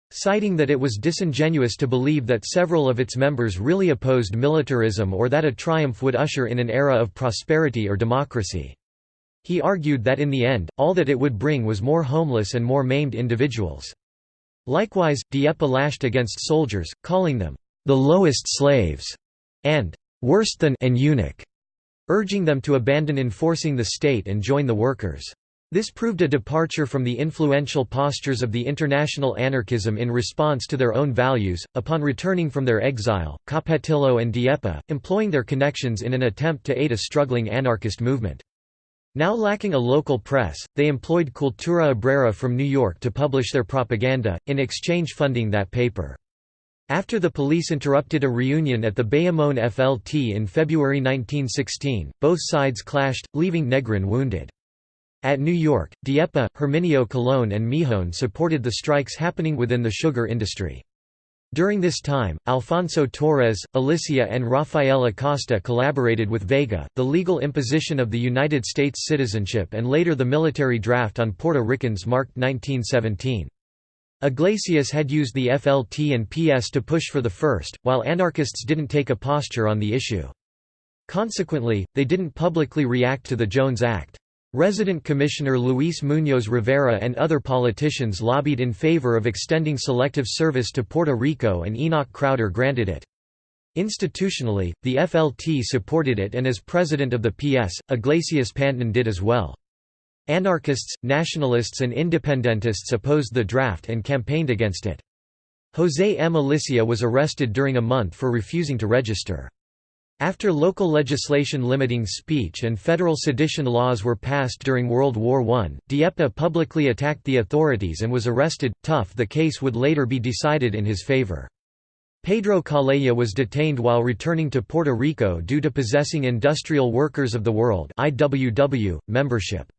citing that it was disingenuous to believe that several of its members really opposed militarism or that a triumph would usher in an era of prosperity or democracy. He argued that in the end, all that it would bring was more homeless and more maimed individuals. Likewise, Dieppe lashed against soldiers, calling them, "...the lowest slaves", and "...worse than an eunuch", urging them to abandon enforcing the state and join the workers. This proved a departure from the influential postures of the international anarchism in response to their own values. Upon returning from their exile, Capetillo and Dieppe, employing their connections in an attempt to aid a struggling anarchist movement. Now lacking a local press, they employed Cultura Obrera from New York to publish their propaganda, in exchange funding that paper. After the police interrupted a reunion at the Bayamón FLT in February 1916, both sides clashed, leaving Negrin wounded. At New York, Dieppe, Herminio Colón and Mijon supported the strikes happening within the sugar industry. During this time, Alfonso Torres, Alicia and Rafael Acosta collaborated with Vega, the legal imposition of the United States citizenship and later the military draft on Puerto Ricans marked 1917. Iglesias had used the FLT and PS to push for the first, while anarchists didn't take a posture on the issue. Consequently, they didn't publicly react to the Jones Act. Resident Commissioner Luis Muñoz Rivera and other politicians lobbied in favor of extending selective service to Puerto Rico and Enoch Crowder granted it. Institutionally, the FLT supported it and as president of the PS, Iglesias Pantín did as well. Anarchists, nationalists and independentists opposed the draft and campaigned against it. José M. Alicia was arrested during a month for refusing to register. After local legislation limiting speech and federal sedition laws were passed during World War I, Dieppe publicly attacked the authorities and was arrested. Tough the case would later be decided in his favor. Pedro Calleja was detained while returning to Puerto Rico due to possessing Industrial Workers of the World IWW, membership.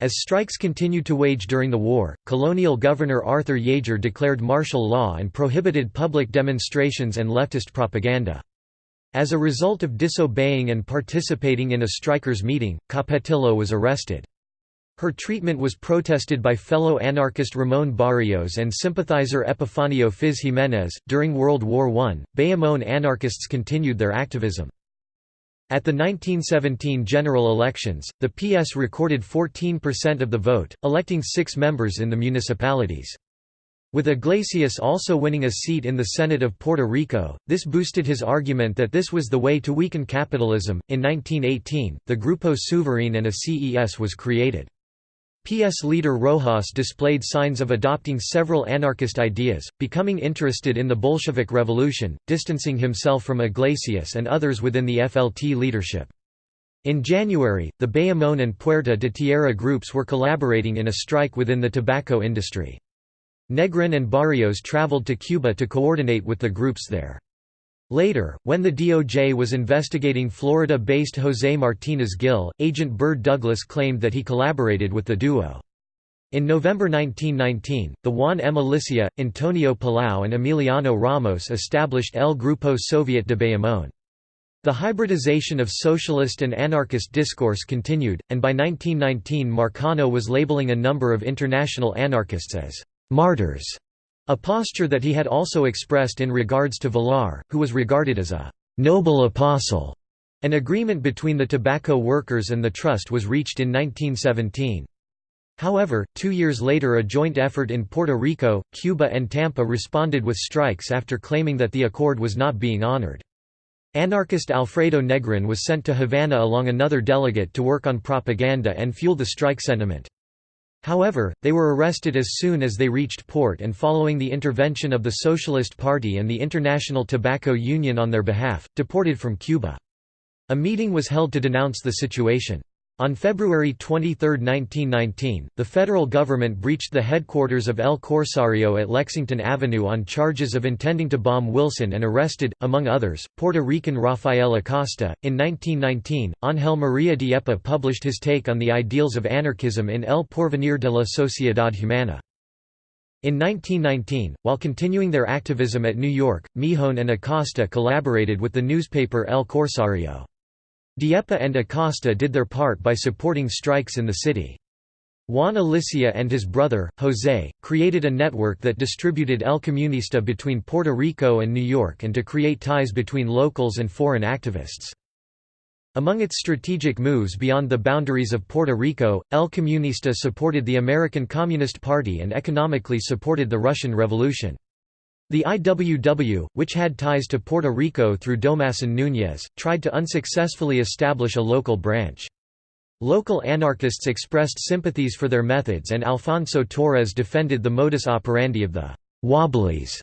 As strikes continued to wage during the war, colonial governor Arthur Yeager declared martial law and prohibited public demonstrations and leftist propaganda. As a result of disobeying and participating in a strikers' meeting, Capetillo was arrested. Her treatment was protested by fellow anarchist Ramon Barrios and sympathizer Epifanio Fiz Jiménez. During World War I, Bayamón anarchists continued their activism. At the 1917 general elections, the PS recorded 14% of the vote, electing six members in the municipalities. With Iglesias also winning a seat in the Senate of Puerto Rico, this boosted his argument that this was the way to weaken capitalism. In 1918, the Grupo Souverain and a CES was created. PS leader Rojas displayed signs of adopting several anarchist ideas, becoming interested in the Bolshevik Revolution, distancing himself from Iglesias and others within the FLT leadership. In January, the Bayamón and Puerta de Tierra groups were collaborating in a strike within the tobacco industry. Negrin and Barrios traveled to Cuba to coordinate with the groups there. Later, when the DOJ was investigating Florida-based José Martínez Gil, agent Bird Douglas claimed that he collaborated with the duo. In November 1919, the Juan M. Alicia, Antonio Palau and Emiliano Ramos established El Grupo Soviet de Bayamón. The hybridization of socialist and anarchist discourse continued, and by 1919 Marcano was labeling a number of international anarchists as martyrs, a posture that he had also expressed in regards to Villar, who was regarded as a noble apostle. An agreement between the tobacco workers and the trust was reached in 1917. However, two years later a joint effort in Puerto Rico, Cuba and Tampa responded with strikes after claiming that the accord was not being honored. Anarchist Alfredo Negrin was sent to Havana along another delegate to work on propaganda and fuel the strike sentiment. However, they were arrested as soon as they reached port and following the intervention of the Socialist Party and the International Tobacco Union on their behalf, deported from Cuba. A meeting was held to denounce the situation. On February 23, 1919, the federal government breached the headquarters of El Corsario at Lexington Avenue on charges of intending to bomb Wilson and arrested, among others, Puerto Rican Rafael Acosta. In 1919, Ángel María Dieppe published his take on the ideals of anarchism in El Porvenir de la Sociedad Humana. In 1919, while continuing their activism at New York, Mijon and Acosta collaborated with the newspaper El Corsario. Dieppe and Acosta did their part by supporting strikes in the city. Juan Alicia and his brother, José, created a network that distributed El Comunista between Puerto Rico and New York and to create ties between locals and foreign activists. Among its strategic moves beyond the boundaries of Puerto Rico, El Comunista supported the American Communist Party and economically supported the Russian Revolution. The IWW, which had ties to Puerto Rico through Domason Núñez, tried to unsuccessfully establish a local branch. Local anarchists expressed sympathies for their methods and Alfonso Torres defended the modus operandi of the «wobblies»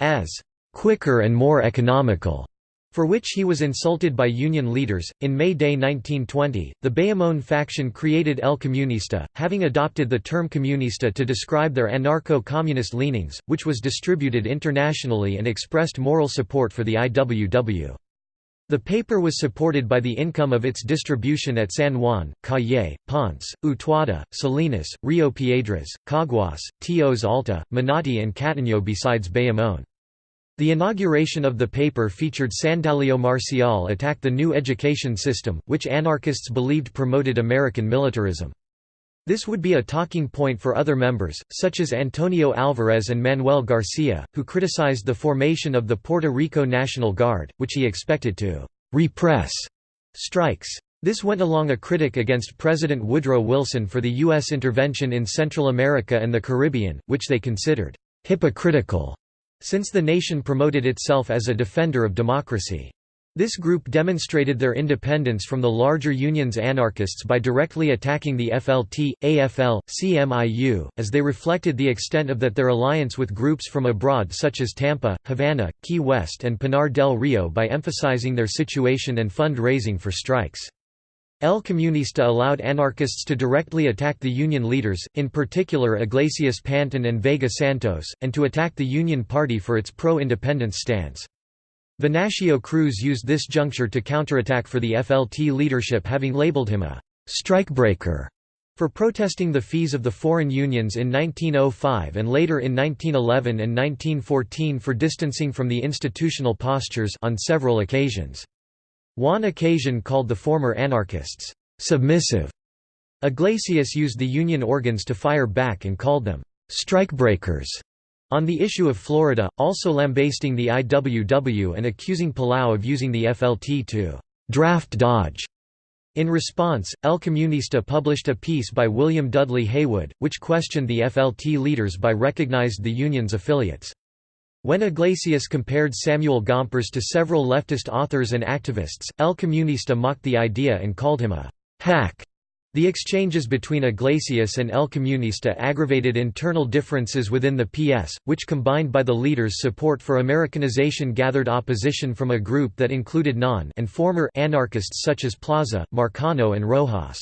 as «quicker and more economical» for which he was insulted by union leaders. In May Day 1920, the Bayamón faction created El Comunista, having adopted the term comunista to describe their anarcho communist leanings, which was distributed internationally and expressed moral support for the IWW. The paper was supported by the income of its distribution at San Juan, Cayey, Ponce, Utuado, Salinas, Rio Piedras, Caguas, Toa Alta, Manatí and Cataño besides Bayamón. The inauguration of the paper featured Sandalio Marcial attack the new education system, which anarchists believed promoted American militarism. This would be a talking point for other members, such as Antonio Alvarez and Manuel Garcia, who criticized the formation of the Puerto Rico National Guard, which he expected to «repress» strikes. This went along a critic against President Woodrow Wilson for the U.S. intervention in Central America and the Caribbean, which they considered «hypocritical» since the nation promoted itself as a defender of democracy. This group demonstrated their independence from the larger union's anarchists by directly attacking the FLT, AFL, CMIU, as they reflected the extent of that their alliance with groups from abroad such as Tampa, Havana, Key West and Pinar del Rio by emphasizing their situation and fund-raising for strikes. El Comunista allowed anarchists to directly attack the Union leaders, in particular Iglesias Pantín and Vega Santos, and to attack the Union Party for its pro-independence stance. Venancio Cruz used this juncture to counterattack for the FLT leadership having labeled him a «strikebreaker» for protesting the fees of the foreign unions in 1905 and later in 1911 and 1914 for distancing from the institutional postures on several occasions. Juan occasion called the former anarchists, "...submissive". Iglesias used the union organs to fire back and called them, "...strikebreakers". On the issue of Florida, also lambasting the IWW and accusing Palau of using the FLT to "...draft dodge". In response, El Comunista published a piece by William Dudley Haywood, which questioned the FLT leaders by recognized the union's affiliates. When Iglesias compared Samuel Gompers to several leftist authors and activists, El Comunista mocked the idea and called him a «hack». The exchanges between Iglesias and El Comunista aggravated internal differences within the PS, which combined by the leaders' support for Americanization gathered opposition from a group that included non and former anarchists such as Plaza, Marcano and Rojas.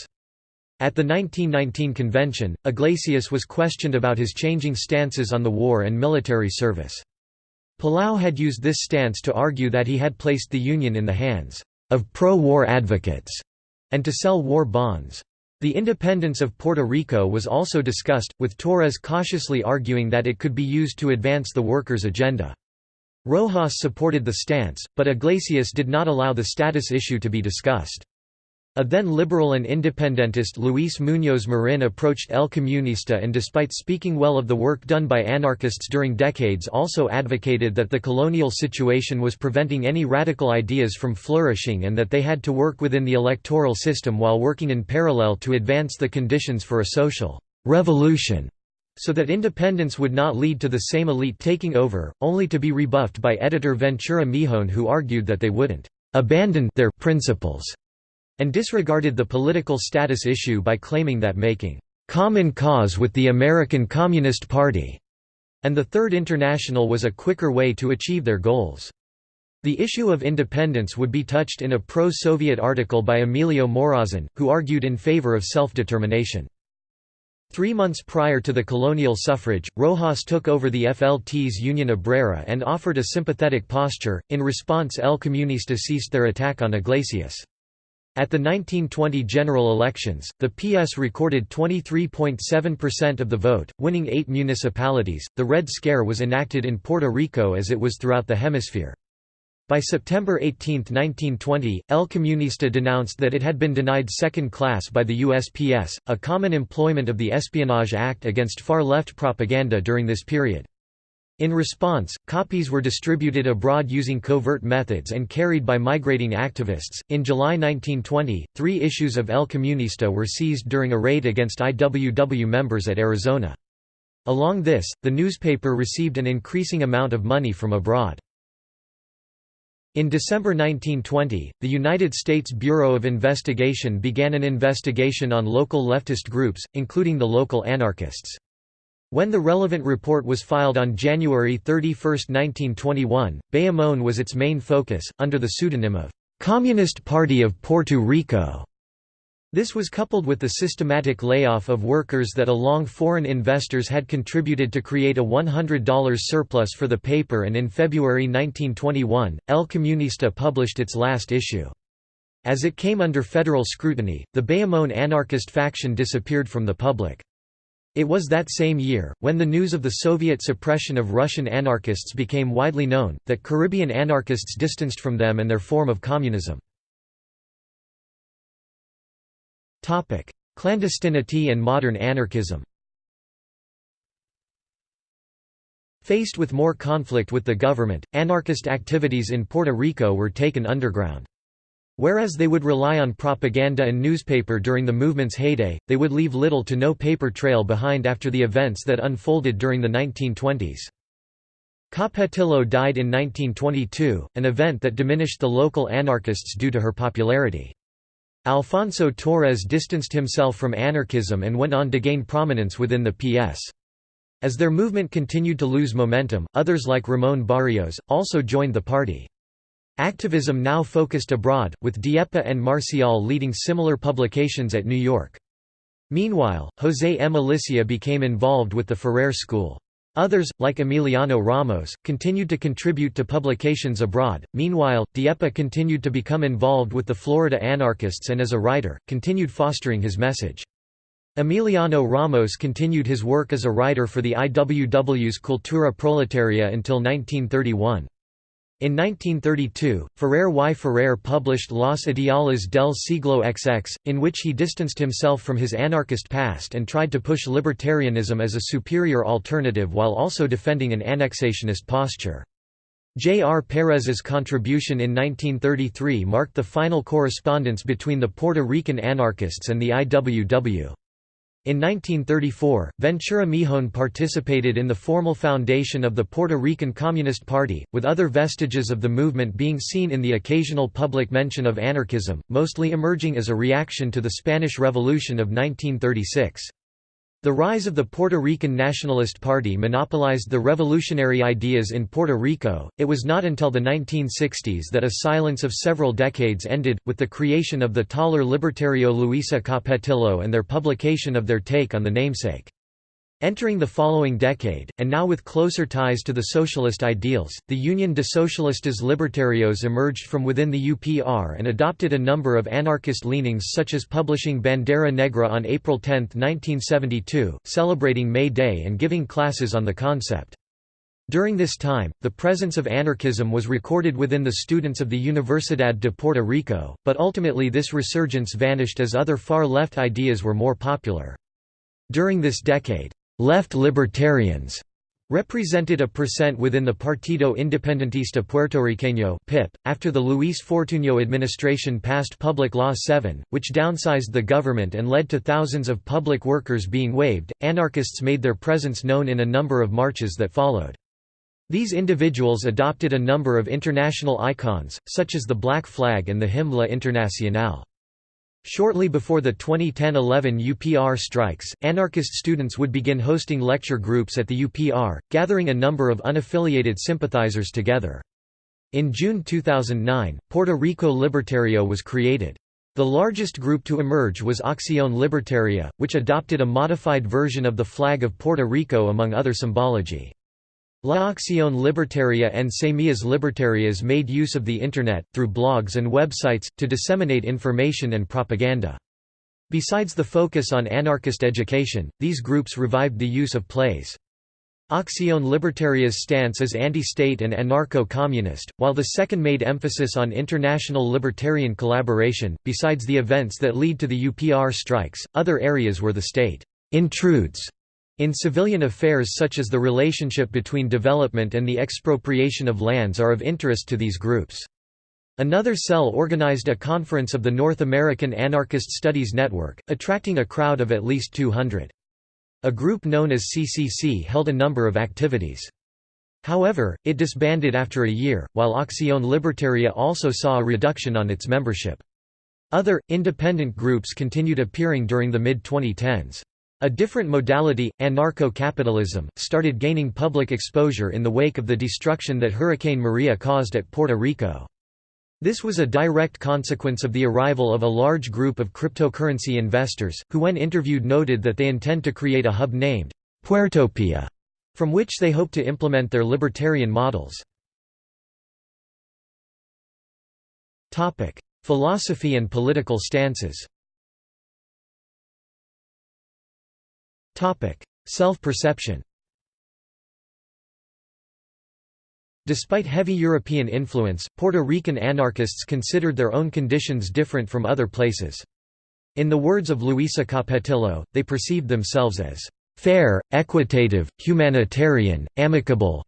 At the 1919 convention, Iglesias was questioned about his changing stances on the war and military service. Palau had used this stance to argue that he had placed the Union in the hands of pro-war advocates and to sell war bonds. The independence of Puerto Rico was also discussed, with Torres cautiously arguing that it could be used to advance the workers' agenda. Rojas supported the stance, but Iglesias did not allow the status issue to be discussed. A then liberal and independentist Luis Muñoz Marin approached El Comunista and despite speaking well of the work done by anarchists during decades also advocated that the colonial situation was preventing any radical ideas from flourishing and that they had to work within the electoral system while working in parallel to advance the conditions for a social «revolution» so that independence would not lead to the same elite taking over, only to be rebuffed by editor Ventura Mijon who argued that they wouldn't «abandon their principles» and disregarded the political status issue by claiming that making «common cause with the American Communist Party» and the Third International was a quicker way to achieve their goals. The issue of independence would be touched in a pro-Soviet article by Emilio Morazan, who argued in favor of self-determination. Three months prior to the colonial suffrage, Rojas took over the FLT's Union Obrera and offered a sympathetic posture. In response, El Comunista ceased their attack on Iglesias. At the 1920 general elections, the PS recorded 23.7% of the vote, winning eight municipalities. The Red Scare was enacted in Puerto Rico as it was throughout the hemisphere. By September 18, 1920, El Comunista denounced that it had been denied second class by the USPS, a common employment of the Espionage Act against far-left propaganda during this period. In response, copies were distributed abroad using covert methods and carried by migrating activists. In July 1920, three issues of El Comunista were seized during a raid against IWW members at Arizona. Along this, the newspaper received an increasing amount of money from abroad. In December 1920, the United States Bureau of Investigation began an investigation on local leftist groups, including the local anarchists. When the relevant report was filed on January 31, 1921, Bayamón was its main focus, under the pseudonym of "'Communist Party of Puerto Rico' This was coupled with the systematic layoff of workers that along foreign investors had contributed to create a $100 surplus for the paper and in February 1921, El Comunista published its last issue. As it came under federal scrutiny, the Bayamón anarchist faction disappeared from the public. It was that same year, when the news of the Soviet suppression of Russian anarchists became widely known, that Caribbean anarchists distanced from them and their form of communism. Clandestinity and modern anarchism. Faced with more conflict with the government, anarchist activities in Puerto Rico were taken underground. Whereas they would rely on propaganda and newspaper during the movement's heyday, they would leave little to no paper trail behind after the events that unfolded during the 1920s. Capetillo died in 1922, an event that diminished the local anarchists due to her popularity. Alfonso Torres distanced himself from anarchism and went on to gain prominence within the PS. As their movement continued to lose momentum, others like Ramon Barrios, also joined the party. Activism now focused abroad, with Dieppe and Marcial leading similar publications at New York. Meanwhile, José M. Alicia became involved with the Ferrer School. Others, like Emiliano Ramos, continued to contribute to publications abroad. Meanwhile, Dieppe continued to become involved with the Florida anarchists and as a writer, continued fostering his message. Emiliano Ramos continued his work as a writer for the IWW's Cultura Proletaria until 1931. In 1932, Ferrer y Ferrer published Los Ideales del siglo XX, in which he distanced himself from his anarchist past and tried to push libertarianism as a superior alternative while also defending an annexationist posture. J. R. Perez's contribution in 1933 marked the final correspondence between the Puerto Rican anarchists and the IWW. In 1934, Ventura Mijon participated in the formal foundation of the Puerto Rican Communist Party, with other vestiges of the movement being seen in the occasional public mention of anarchism, mostly emerging as a reaction to the Spanish Revolution of 1936. The rise of the Puerto Rican Nationalist Party monopolized the revolutionary ideas in Puerto Rico. It was not until the 1960s that a silence of several decades ended, with the creation of the taller Libertario Luisa Capetillo and their publication of their take on the namesake. Entering the following decade, and now with closer ties to the socialist ideals, the Union de Socialistas Libertarios emerged from within the UPR and adopted a number of anarchist leanings such as publishing Bandera Negra on April 10, 1972, celebrating May Day and giving classes on the concept. During this time, the presence of anarchism was recorded within the students of the Universidad de Puerto Rico, but ultimately this resurgence vanished as other far-left ideas were more popular. During this decade, Left libertarians represented a percent within the Partido Independentista Puertorriqueño (PIP). After the Luis Fortuño administration passed Public Law 7, which downsized the government and led to thousands of public workers being waived, anarchists made their presence known in a number of marches that followed. These individuals adopted a number of international icons, such as the Black Flag and the Hymne Internationale. Shortly before the 2010–11 UPR strikes, anarchist students would begin hosting lecture groups at the UPR, gathering a number of unaffiliated sympathizers together. In June 2009, Puerto Rico Libertario was created. The largest group to emerge was Acción Libertaria, which adopted a modified version of the flag of Puerto Rico among other symbology. La Acción Libertaria and Semillas Libertarias made use of the Internet, through blogs and websites, to disseminate information and propaganda. Besides the focus on anarchist education, these groups revived the use of plays. Acción Libertaria's stance is anti-state and anarcho-communist, while the second made emphasis on international libertarian collaboration. Besides the events that lead to the UPR strikes, other areas where the state intrudes in civilian affairs such as the relationship between development and the expropriation of lands are of interest to these groups. Another cell organized a conference of the North American Anarchist Studies Network, attracting a crowd of at least 200. A group known as CCC held a number of activities. However, it disbanded after a year, while Acción Libertaria also saw a reduction on its membership. Other, independent groups continued appearing during the mid-2010s. A different modality, anarcho-capitalism, started gaining public exposure in the wake of the destruction that Hurricane Maria caused at Puerto Rico. This was a direct consequence of the arrival of a large group of cryptocurrency investors, who when interviewed noted that they intend to create a hub named Puertopia, from which they hope to implement their libertarian models. Philosophy and political stances Self-perception Despite heavy European influence, Puerto Rican anarchists considered their own conditions different from other places. In the words of Luisa Capetillo, they perceived themselves as fair, equitative, humanitarian, amicable,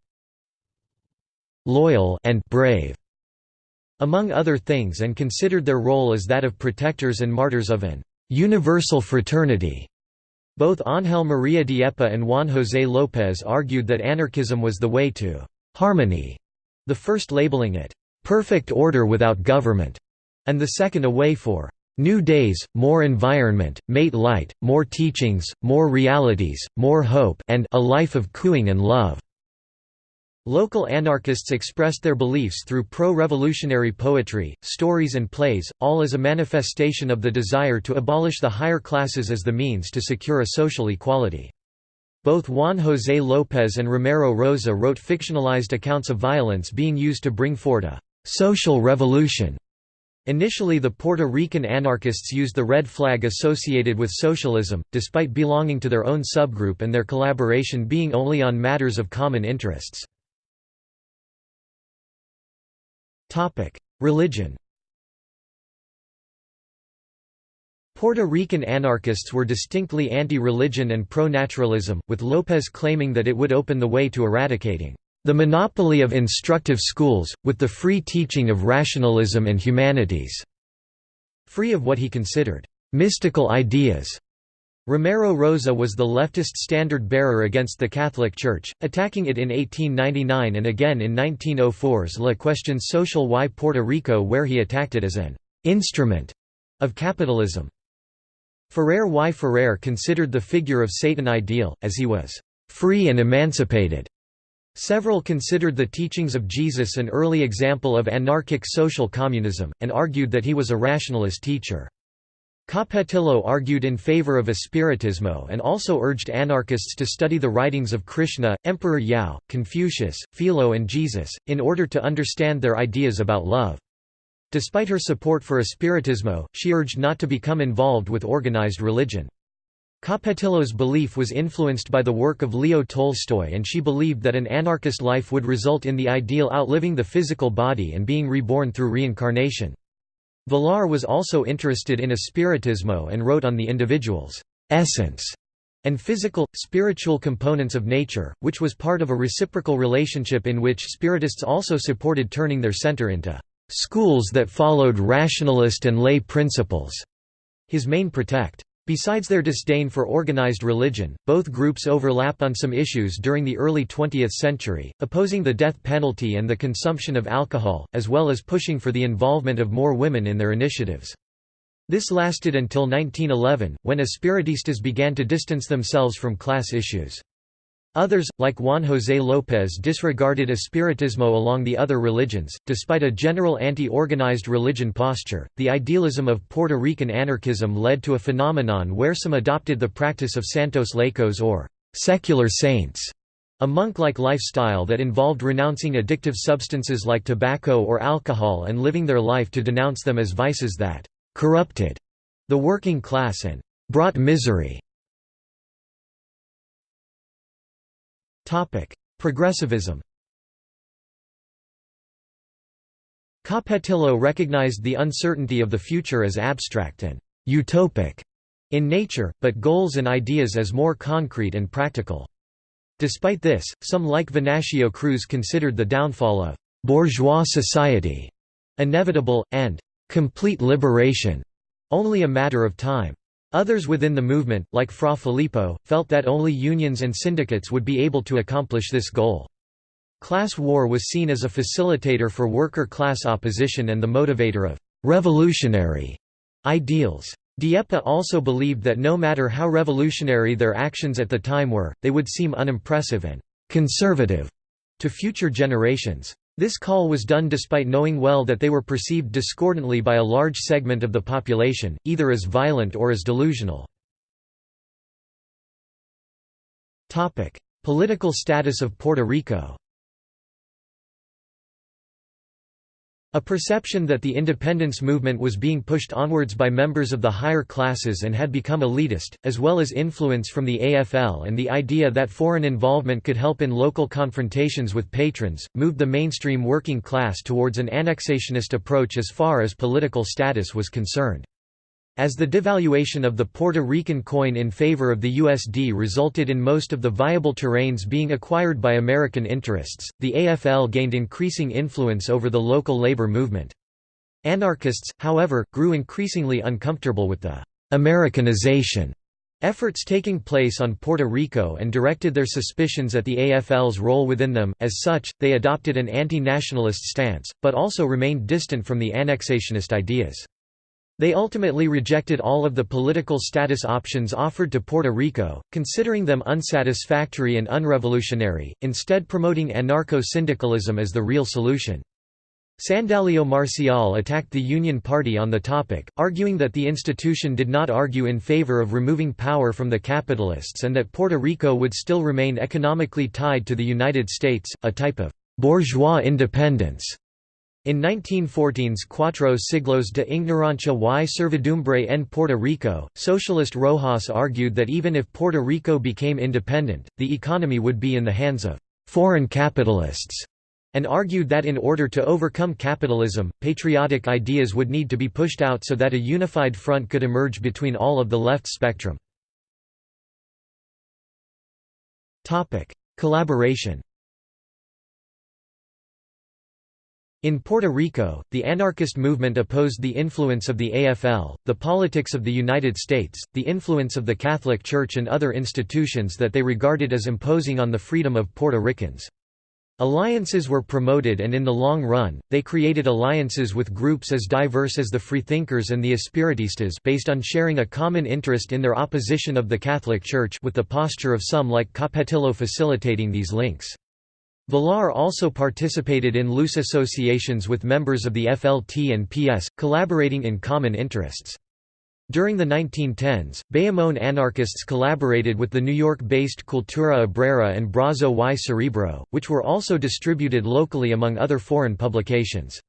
loyal and brave, among other things and considered their role as that of protectors and martyrs of an universal fraternity. Both Ángel María Dieppe and Juan José López argued that anarchism was the way to «harmony», the first labeling it «perfect order without government», and the second a way for «new days, more environment, mate light, more teachings, more realities, more hope and a life of cooing and love». Local anarchists expressed their beliefs through pro-revolutionary poetry, stories and plays, all as a manifestation of the desire to abolish the higher classes as the means to secure a social equality. Both Juan José López and Romero Rosa wrote fictionalized accounts of violence being used to bring forth a «social revolution». Initially the Puerto Rican anarchists used the red flag associated with socialism, despite belonging to their own subgroup and their collaboration being only on matters of common interests. Religion Puerto Rican anarchists were distinctly anti-religion and pro-naturalism, with López claiming that it would open the way to eradicating the monopoly of instructive schools, with the free teaching of rationalism and humanities", free of what he considered mystical ideas Romero Rosa was the leftist standard-bearer against the Catholic Church, attacking it in 1899 and again in 1904's La Cuestión Social y Puerto Rico where he attacked it as an «instrument» of capitalism. Ferrer y Ferrer considered the figure of Satan ideal, as he was «free and emancipated». Several considered the teachings of Jesus an early example of anarchic social communism, and argued that he was a rationalist teacher. Capetillo argued in favor of espiritismo and also urged anarchists to study the writings of Krishna, Emperor Yao, Confucius, Philo and Jesus, in order to understand their ideas about love. Despite her support for espiritismo, she urged not to become involved with organized religion. Capetillo's belief was influenced by the work of Leo Tolstoy and she believed that an anarchist life would result in the ideal outliving the physical body and being reborn through reincarnation. Villar was also interested in espiritismo and wrote on the individual's essence and physical, spiritual components of nature, which was part of a reciprocal relationship in which Spiritists also supported turning their center into schools that followed rationalist and lay principles. His main protect. Besides their disdain for organized religion, both groups overlapped on some issues during the early 20th century, opposing the death penalty and the consumption of alcohol, as well as pushing for the involvement of more women in their initiatives. This lasted until 1911, when Espiritistas began to distance themselves from class issues. Others, like Juan José López disregarded espiritismo along the other religions. Despite a general anti-organized religion posture, the idealism of Puerto Rican anarchism led to a phenomenon where some adopted the practice of santos laicos or secular saints, a monk-like lifestyle that involved renouncing addictive substances like tobacco or alcohol and living their life to denounce them as vices that corrupted the working class and brought misery. Progressivism Capetillo recognized the uncertainty of the future as abstract and utopic in nature, but goals and ideas as more concrete and practical. Despite this, some like Venancio Cruz considered the downfall of bourgeois society inevitable, and complete liberation, only a matter of time. Others within the movement, like Fra Filippo, felt that only unions and syndicates would be able to accomplish this goal. Class war was seen as a facilitator for worker-class opposition and the motivator of «revolutionary» ideals. Dieppe also believed that no matter how revolutionary their actions at the time were, they would seem unimpressive and «conservative» to future generations. This call was done despite knowing well that they were perceived discordantly by a large segment of the population, either as violent or as delusional. Political status of Puerto Rico A perception that the independence movement was being pushed onwards by members of the higher classes and had become elitist, as well as influence from the AFL and the idea that foreign involvement could help in local confrontations with patrons, moved the mainstream working class towards an annexationist approach as far as political status was concerned. As the devaluation of the Puerto Rican coin in favor of the USD resulted in most of the viable terrains being acquired by American interests, the AFL gained increasing influence over the local labor movement. Anarchists, however, grew increasingly uncomfortable with the «Americanization» efforts taking place on Puerto Rico and directed their suspicions at the AFL's role within them, as such, they adopted an anti-nationalist stance, but also remained distant from the annexationist ideas. They ultimately rejected all of the political status options offered to Puerto Rico, considering them unsatisfactory and unrevolutionary, instead promoting anarcho-syndicalism as the real solution. Sandalio Marcial attacked the Union Party on the topic, arguing that the institution did not argue in favor of removing power from the capitalists and that Puerto Rico would still remain economically tied to the United States, a type of bourgeois independence. In 1914's Cuatro Siglos de Ignorancia y Servidumbre en Puerto Rico, socialist Rojas argued that even if Puerto Rico became independent, the economy would be in the hands of «foreign capitalists», and argued that in order to overcome capitalism, patriotic ideas would need to be pushed out so that a unified front could emerge between all of the left spectrum. Collaboration In Puerto Rico, the anarchist movement opposed the influence of the AFL, the politics of the United States, the influence of the Catholic Church and other institutions that they regarded as imposing on the freedom of Puerto Ricans. Alliances were promoted and in the long run, they created alliances with groups as diverse as the Freethinkers and the Espiritistas based on sharing a common interest in their opposition of the Catholic Church with the posture of some like Capetillo facilitating these links. Villar also participated in loose associations with members of the FLT and PS, collaborating in common interests. During the 1910s, Bayamón anarchists collaborated with the New York-based Cultura Obrera and Brazo y Cerebro, which were also distributed locally among other foreign publications.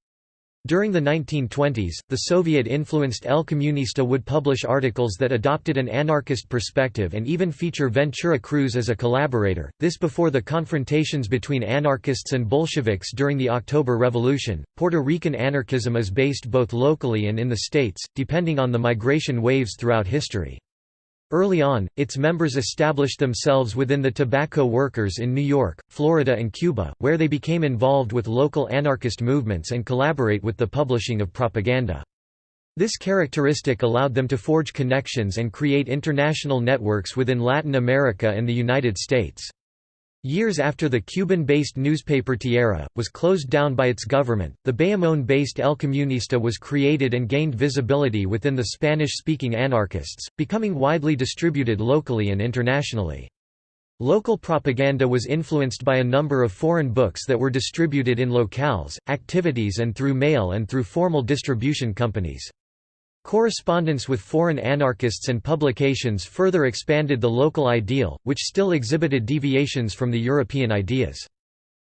During the 1920s, the Soviet-influenced El Comunista would publish articles that adopted an anarchist perspective and even feature Ventura Cruz as a collaborator, this before the confrontations between anarchists and Bolsheviks during the October Revolution. Puerto Rican anarchism is based both locally and in the states, depending on the migration waves throughout history. Early on, its members established themselves within the tobacco workers in New York, Florida and Cuba, where they became involved with local anarchist movements and collaborate with the publishing of propaganda. This characteristic allowed them to forge connections and create international networks within Latin America and the United States. Years after the Cuban-based newspaper Tierra, was closed down by its government, the Bayamón-based El Comunista was created and gained visibility within the Spanish-speaking anarchists, becoming widely distributed locally and internationally. Local propaganda was influenced by a number of foreign books that were distributed in locales, activities and through mail and through formal distribution companies. Correspondence with foreign anarchists and publications further expanded the local ideal, which still exhibited deviations from the European ideas.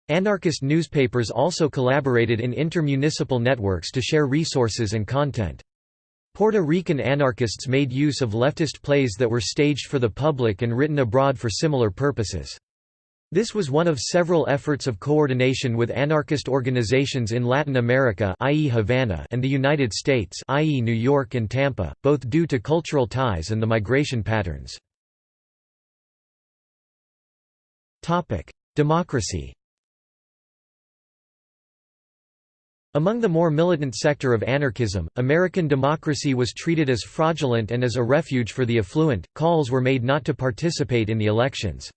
Anarchist newspapers also collaborated in intermunicipal networks to share resources and content. Puerto Rican anarchists made use of leftist plays that were staged for the public and written abroad for similar purposes. This was one of several efforts of coordination with anarchist organizations in Latin America i.e. Havana and the United States i.e. New York and Tampa, both due to cultural ties and the migration patterns. Democracy Among the more militant sector of anarchism, American democracy was treated as fraudulent and as a refuge for the affluent. Calls were made not to participate in the elections.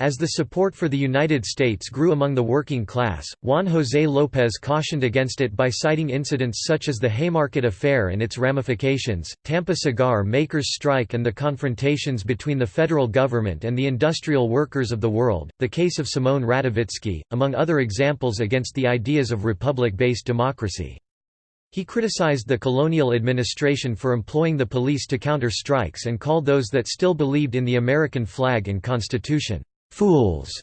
As the support for the United States grew among the working class, Juan José López cautioned against it by citing incidents such as the Haymarket Affair and its ramifications, Tampa cigar makers' strike and the confrontations between the federal government and the industrial workers of the world, the case of Simone Radovitzky, among other examples against the ideas of republic-based democracy. He criticized the colonial administration for employing the police to counter strikes and called those that still believed in the American flag and Constitution, fools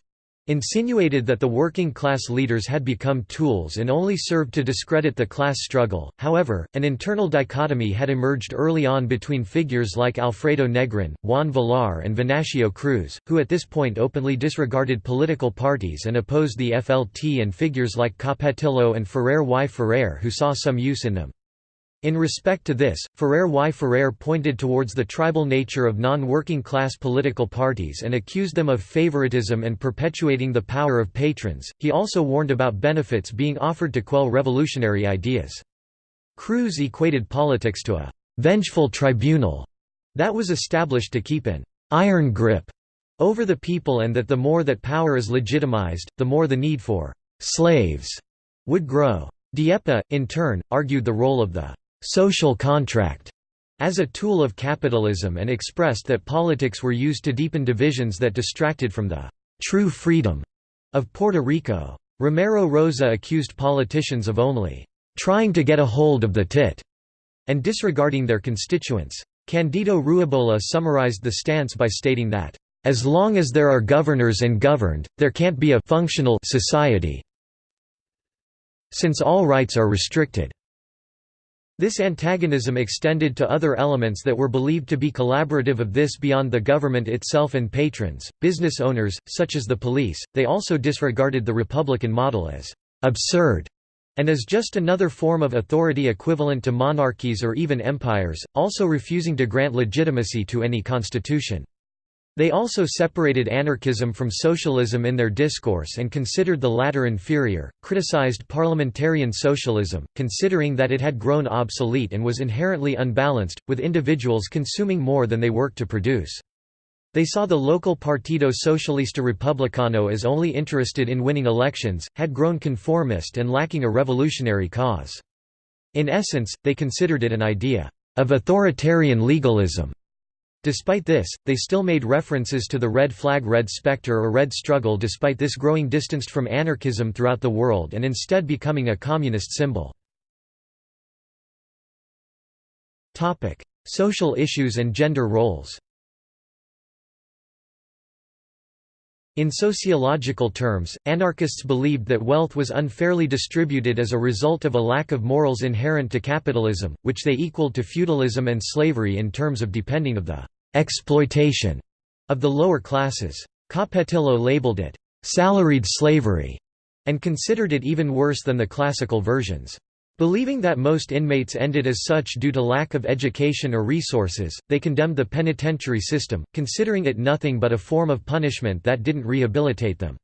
insinuated that the working class leaders had become tools and only served to discredit the class struggle. However, an internal dichotomy had emerged early on between figures like Alfredo Negrin, Juan Villar, and Venancio Cruz, who at this point openly disregarded political parties and opposed the FLT, and figures like Capetillo and Ferrer y Ferrer, who saw some use in them. In respect to this, Ferrer y Ferrer pointed towards the tribal nature of non-working class political parties and accused them of favoritism and perpetuating the power of patrons. He also warned about benefits being offered to quell revolutionary ideas. Cruz equated politics to a vengeful tribunal that was established to keep an iron grip over the people and that the more that power is legitimized, the more the need for slaves would grow. Dieppe, in turn, argued the role of the social contract as a tool of capitalism and expressed that politics were used to deepen divisions that distracted from the true freedom of Puerto Rico. Romero Rosa accused politicians of only trying to get a hold of the tit and disregarding their constituents. Candido Ruibola summarized the stance by stating that, "...as long as there are governors and governed, there can't be a functional society since all rights are restricted." This antagonism extended to other elements that were believed to be collaborative of this beyond the government itself and patrons, business owners, such as the police. They also disregarded the republican model as absurd and as just another form of authority equivalent to monarchies or even empires, also refusing to grant legitimacy to any constitution. They also separated anarchism from socialism in their discourse and considered the latter inferior, criticized parliamentarian socialism, considering that it had grown obsolete and was inherently unbalanced, with individuals consuming more than they worked to produce. They saw the local Partido Socialista Republicano as only interested in winning elections, had grown conformist and lacking a revolutionary cause. In essence, they considered it an idea of authoritarian legalism Despite this, they still made references to the Red Flag Red Spectre or Red Struggle despite this growing distanced from anarchism throughout the world and instead becoming a communist symbol. Social issues and gender roles In sociological terms, anarchists believed that wealth was unfairly distributed as a result of a lack of morals inherent to capitalism, which they equaled to feudalism and slavery in terms of depending of the exploitation of the lower classes. Capetillo labeled it salaried slavery and considered it even worse than the classical versions. Believing that most inmates ended as such due to lack of education or resources, they condemned the penitentiary system, considering it nothing but a form of punishment that didn't rehabilitate them.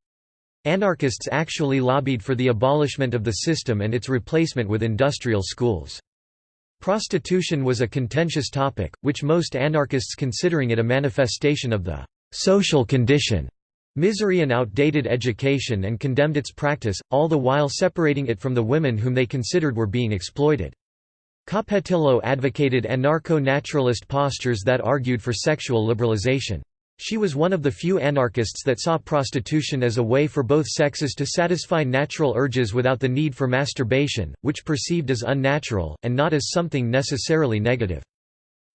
Anarchists actually lobbied for the abolishment of the system and its replacement with industrial schools. Prostitution was a contentious topic, which most anarchists considering it a manifestation of the social condition misery and outdated education and condemned its practice, all the while separating it from the women whom they considered were being exploited. Capetillo advocated anarcho-naturalist postures that argued for sexual liberalization. She was one of the few anarchists that saw prostitution as a way for both sexes to satisfy natural urges without the need for masturbation, which perceived as unnatural, and not as something necessarily negative.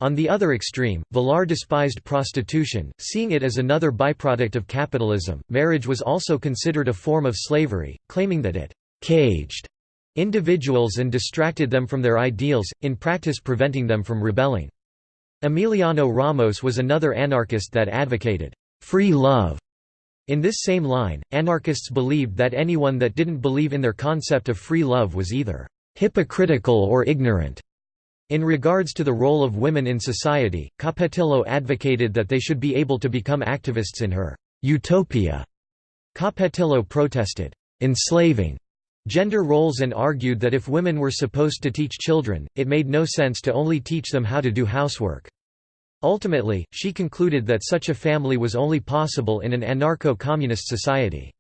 On the other extreme, Villar despised prostitution, seeing it as another byproduct of capitalism. Marriage was also considered a form of slavery, claiming that it caged individuals and distracted them from their ideals, in practice preventing them from rebelling. Emiliano Ramos was another anarchist that advocated free love. In this same line, anarchists believed that anyone that didn't believe in their concept of free love was either hypocritical or ignorant. In regards to the role of women in society, Capetillo advocated that they should be able to become activists in her utopia. Capetillo protested, enslaving gender roles and argued that if women were supposed to teach children, it made no sense to only teach them how to do housework. Ultimately, she concluded that such a family was only possible in an anarcho-communist society.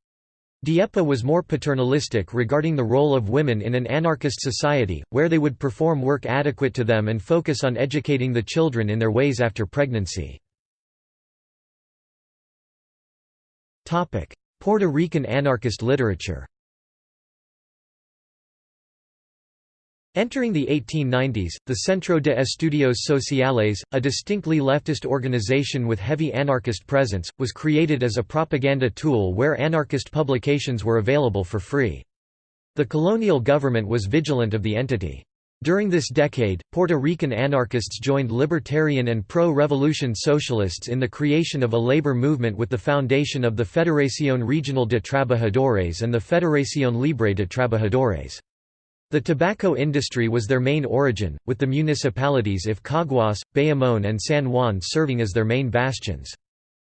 Dieppe was more paternalistic regarding the role of women in an anarchist society, where they would perform work adequate to them and focus on educating the children in their ways after pregnancy. Puerto Rican anarchist literature Entering the 1890s, the Centro de Estudios Sociales, a distinctly leftist organization with heavy anarchist presence, was created as a propaganda tool where anarchist publications were available for free. The colonial government was vigilant of the entity. During this decade, Puerto Rican anarchists joined libertarian and pro-revolution socialists in the creation of a labor movement with the foundation of the Federación Regional de Trabajadores and the Federación Libre de Trabajadores. The tobacco industry was their main origin, with the municipalities of Caguas, Bayamón and San Juan serving as their main bastions.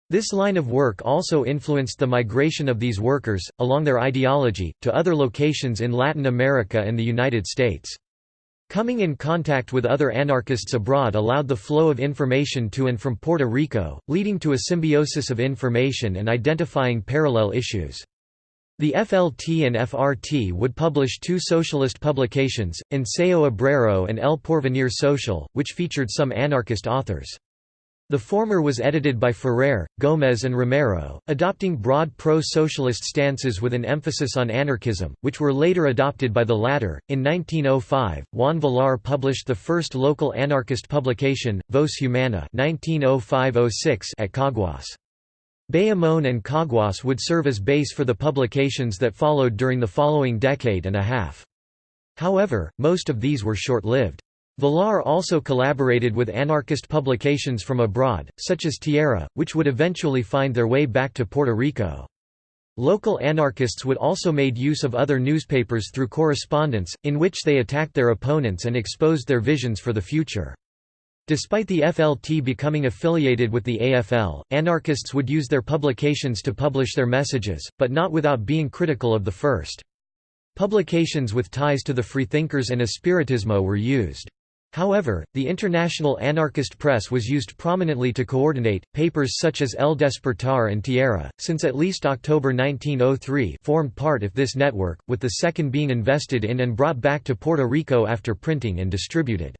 This line of work also influenced the migration of these workers, along their ideology, to other locations in Latin America and the United States. Coming in contact with other anarchists abroad allowed the flow of information to and from Puerto Rico, leading to a symbiosis of information and identifying parallel issues. The FLT and FRT would publish two socialist publications, Ensayo Obrero and El Porvenir Social, which featured some anarchist authors. The former was edited by Ferrer, Gómez and Romero, adopting broad pro-socialist stances with an emphasis on anarchism, which were later adopted by the latter. In 1905, Juan Villar published the first local anarchist publication, Voz Humana (1905–06) at Caguas. Bayamón and Caguas would serve as base for the publications that followed during the following decade and a half. However, most of these were short-lived. Villar also collaborated with anarchist publications from abroad, such as Tierra, which would eventually find their way back to Puerto Rico. Local anarchists would also made use of other newspapers through correspondence, in which they attacked their opponents and exposed their visions for the future. Despite the FLT becoming affiliated with the AFL, anarchists would use their publications to publish their messages, but not without being critical of the first. Publications with ties to the Freethinkers and Espiritismo were used. However, the international anarchist press was used prominently to coordinate, papers such as El Despertar and Tierra, since at least October 1903 formed part of this network, with the second being invested in and brought back to Puerto Rico after printing and distributed.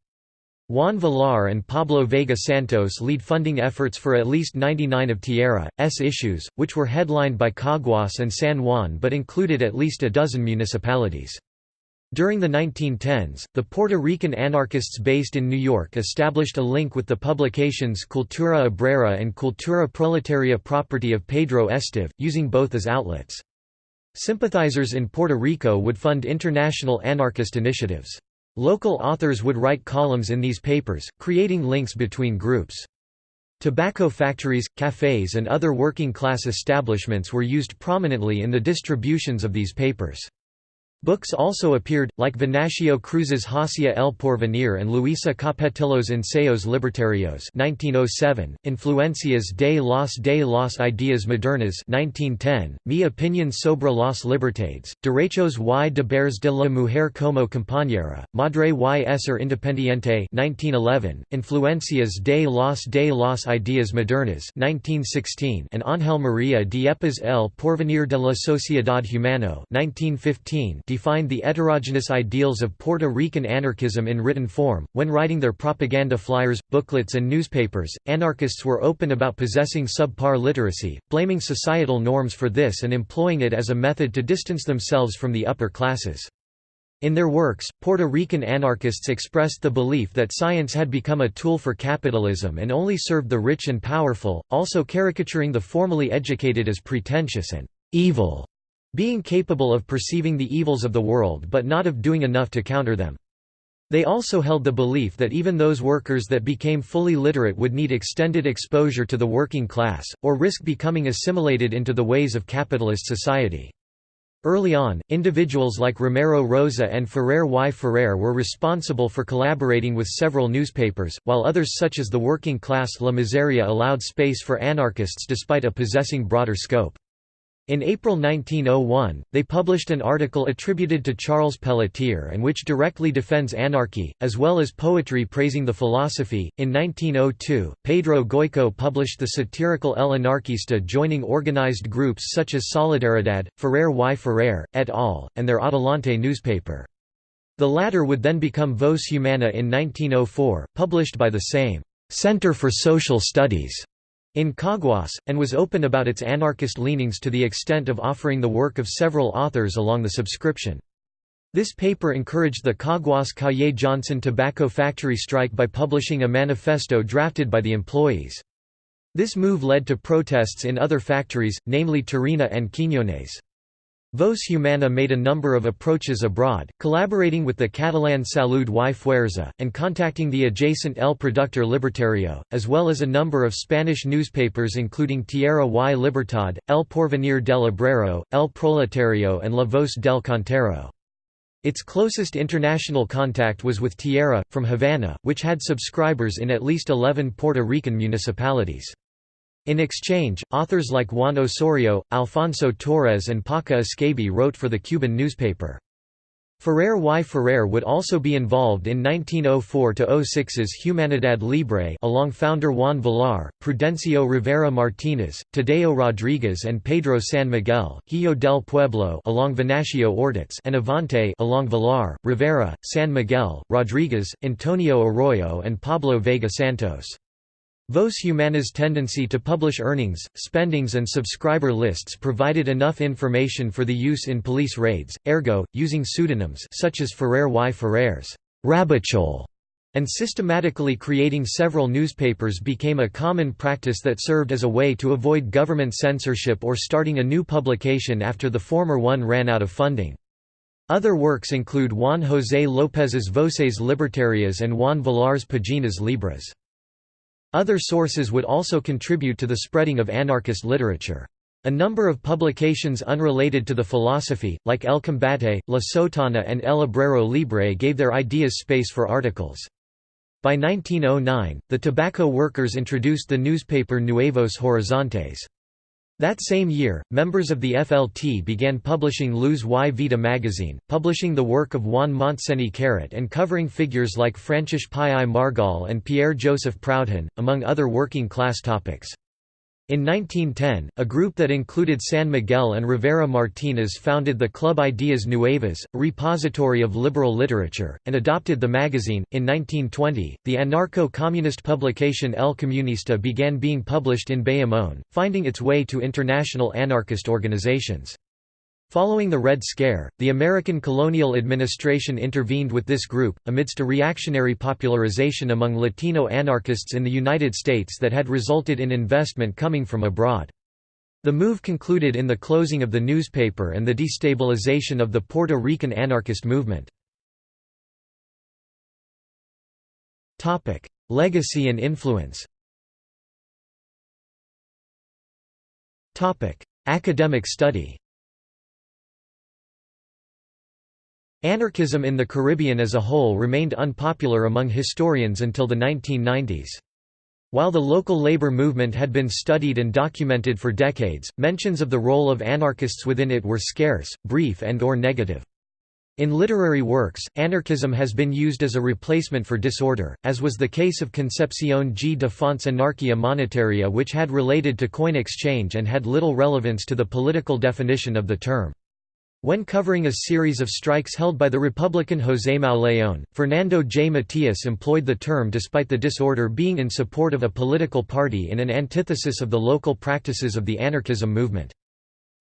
Juan Villar and Pablo Vega Santos lead funding efforts for at least 99 of Tierra's issues, which were headlined by Caguas and San Juan but included at least a dozen municipalities. During the 1910s, the Puerto Rican anarchists based in New York established a link with the publications Cultura Obrera and Cultura Proletaria property of Pedro Esteve, using both as outlets. Sympathizers in Puerto Rico would fund international anarchist initiatives. Local authors would write columns in these papers, creating links between groups. Tobacco factories, cafes and other working-class establishments were used prominently in the distributions of these papers. Books also appeared, like Venancio Cruz's Hacia el Porvenir and Luisa Capetillo's Ensayos Libertarios 1907, Influencias de las de las Ideas Modernas 1910, Mi opinión sobre las libertades, Derechos y deberes de la mujer como compañera, Madre y ser independiente 1911, Influencias de las de las Ideas Modernas 1916 and Ángel María Dieppes El Porvenir de la Sociedad Humano 1915 defined the heterogeneous ideals of Puerto Rican anarchism in written form. When writing their propaganda flyers, booklets, and newspapers, anarchists were open about possessing subpar literacy, blaming societal norms for this and employing it as a method to distance themselves from the upper classes. In their works, Puerto Rican anarchists expressed the belief that science had become a tool for capitalism and only served the rich and powerful, also caricaturing the formally educated as pretentious and evil being capable of perceiving the evils of the world but not of doing enough to counter them. They also held the belief that even those workers that became fully literate would need extended exposure to the working class, or risk becoming assimilated into the ways of capitalist society. Early on, individuals like Romero Rosa and Ferrer y Ferrer were responsible for collaborating with several newspapers, while others such as the working class La Miseria allowed space for anarchists despite a possessing broader scope. In April 1901, they published an article attributed to Charles Pelletier and which directly defends anarchy, as well as poetry praising the philosophy. In 1902, Pedro Goico published the satirical El Anarquista joining organized groups such as Solidaridad, Ferrer y Ferrer, et al., and their Adelante newspaper. The latter would then become Voz Humana in 1904, published by the same Center for Social Studies in Caguas, and was open about its anarchist leanings to the extent of offering the work of several authors along the subscription. This paper encouraged the Caguas Calle Johnson tobacco factory strike by publishing a manifesto drafted by the employees. This move led to protests in other factories, namely Tarina and Quiñones. Voz Humana made a number of approaches abroad, collaborating with the Catalan Salud y Fuerza, and contacting the adjacent El Productor Libertario, as well as a number of Spanish newspapers including Tierra y Libertad, El Porvenir del Obrero, El Proletario and La Voz del Cantero. Its closest international contact was with Tierra, from Havana, which had subscribers in at least 11 Puerto Rican municipalities. In exchange, authors like Juan Osorio, Alfonso Torres and Paca Escabi wrote for the Cuban newspaper. Ferrer y Ferrer would also be involved in 1904–06's Humanidad Libre along founder Juan Villar, Prudencio Rivera Martínez, Tadeo Rodríguez and Pedro San Miguel, Hijo del Pueblo along Venancio Ortiz and Avante along Villar, Rivera, San Miguel, Rodríguez, Antonio Arroyo and Pablo Vega Santos. Voz Humana's tendency to publish earnings, spendings and subscriber lists provided enough information for the use in police raids, ergo, using pseudonyms such as Ferrer y Ferrer's Ravachol and systematically creating several newspapers became a common practice that served as a way to avoid government censorship or starting a new publication after the former one ran out of funding. Other works include Juan José López's Voces Libertarias and Juan Villar's Páginas Libres. Other sources would also contribute to the spreading of anarchist literature. A number of publications unrelated to the philosophy, like El Combate, La Sotana and El Obrero Libre gave their ideas space for articles. By 1909, the tobacco workers introduced the newspaper Nuevos Horizontes. That same year, members of the FLT began publishing Luz y Vida magazine, publishing the work of Juan Montseny Carret and covering figures like Francis Pi I Margall and Pierre-Joseph Proudhon, among other working-class topics. In 1910, a group that included San Miguel and Rivera Martínez founded the Club Ideas Nuevas, a repository of liberal literature, and adopted the magazine. In 1920, the anarcho communist publication El Comunista began being published in Bayamón, finding its way to international anarchist organizations. Following the Red Scare, the American colonial administration intervened with this group, amidst a reactionary popularization among Latino anarchists in the United States that had resulted in investment coming from abroad. The move concluded in the closing of the newspaper and the destabilization of the Puerto Rican anarchist movement. Legacy and influence Academic study Anarchism in the Caribbean as a whole remained unpopular among historians until the 1990s. While the local labor movement had been studied and documented for decades, mentions of the role of anarchists within it were scarce, brief and or negative. In literary works, anarchism has been used as a replacement for disorder, as was the case of Concepción G. de Font's Anarchia Monetaria which had related to coin exchange and had little relevance to the political definition of the term. When covering a series of strikes held by the Republican José Mauleón, Fernando J. Matias employed the term despite the disorder being in support of a political party in an antithesis of the local practices of the anarchism movement.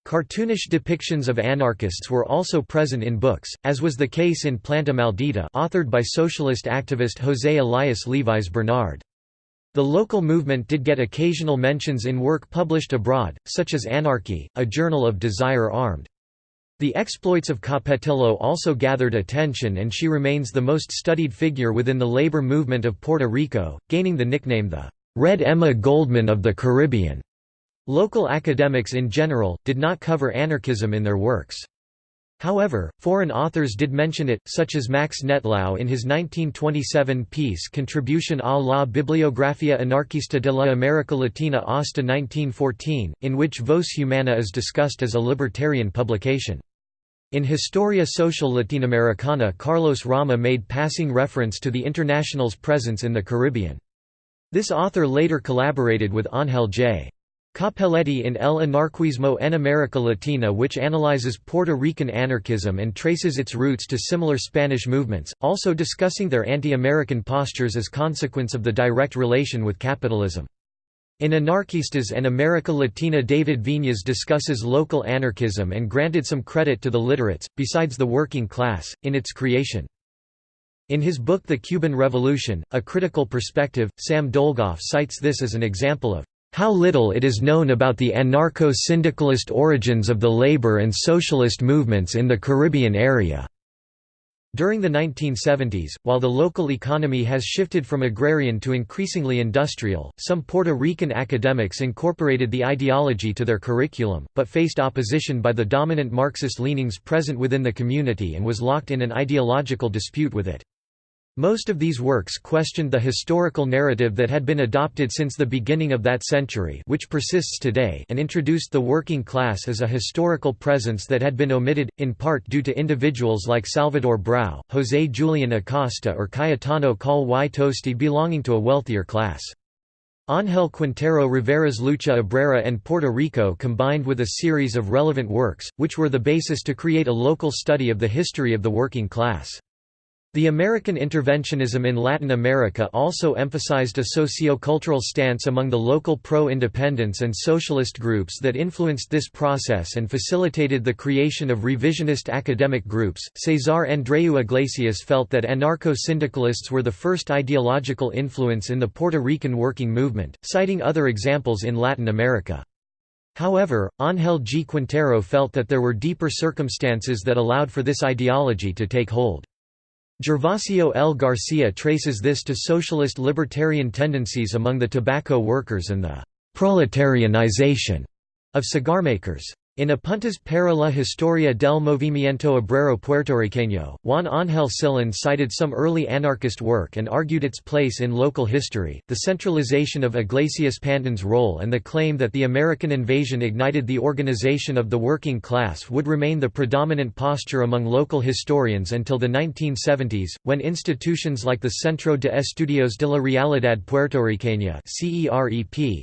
Cartoonish depictions of anarchists were also present in books, as was the case in Planta Maldita authored by socialist activist José Elias Levis Bernard. The local movement did get occasional mentions in work published abroad, such as Anarchy, a journal of Desire Armed. The exploits of Capetillo also gathered attention and she remains the most studied figure within the labor movement of Puerto Rico, gaining the nickname the Red Emma Goldman of the Caribbean. Local academics in general, did not cover anarchism in their works. However, foreign authors did mention it, such as Max Nettlau in his 1927 piece Contribution a la Bibliografía Anarquista de la América Latina hasta 1914, in which Voz Humana is discussed as a libertarian publication. In Historia Social Latinoamericana Carlos Rama made passing reference to the International's presence in the Caribbean. This author later collaborated with Ángel J. Cappelletti in El Anarquismo en América Latina which analyzes Puerto Rican anarchism and traces its roots to similar Spanish movements, also discussing their anti-American postures as consequence of the direct relation with capitalism. In Anarquistas and America Latina David Viñas discusses local anarchism and granted some credit to the literates, besides the working class, in its creation. In his book The Cuban Revolution, A Critical Perspective, Sam Dolgoff cites this as an example of how little it is known about the anarcho-syndicalist origins of the labor and socialist movements in the Caribbean area. During the 1970s, while the local economy has shifted from agrarian to increasingly industrial, some Puerto Rican academics incorporated the ideology to their curriculum, but faced opposition by the dominant Marxist leanings present within the community and was locked in an ideological dispute with it. Most of these works questioned the historical narrative that had been adopted since the beginning of that century which persists today and introduced the working class as a historical presence that had been omitted, in part due to individuals like Salvador Brau, José Julián Acosta or Cayetano Coll y Toste belonging to a wealthier class. Ángel Quintero Rivera's Lucha Obrera and Puerto Rico combined with a series of relevant works, which were the basis to create a local study of the history of the working class. The American interventionism in Latin America also emphasized a socio-cultural stance among the local pro-independence and socialist groups that influenced this process and facilitated the creation of revisionist academic groups. Cesar Andreu Iglesias felt that anarcho-syndicalists were the first ideological influence in the Puerto Rican working movement, citing other examples in Latin America. However, Ángel G. Quintero felt that there were deeper circumstances that allowed for this ideology to take hold. Gervasio L. Garcia traces this to socialist libertarian tendencies among the tobacco workers and the «proletarianization» of cigarmakers. In Apuntes para la historia del movimiento obrero puertorriqueño, Juan Ángel Silén cited some early anarchist work and argued its place in local history, the centralization of Iglesias Pantín's role and the claim that the American invasion ignited the organization of the working class would remain the predominant posture among local historians until the 1970s, when institutions like the Centro de Estudios de la Realidad Puertorriqueña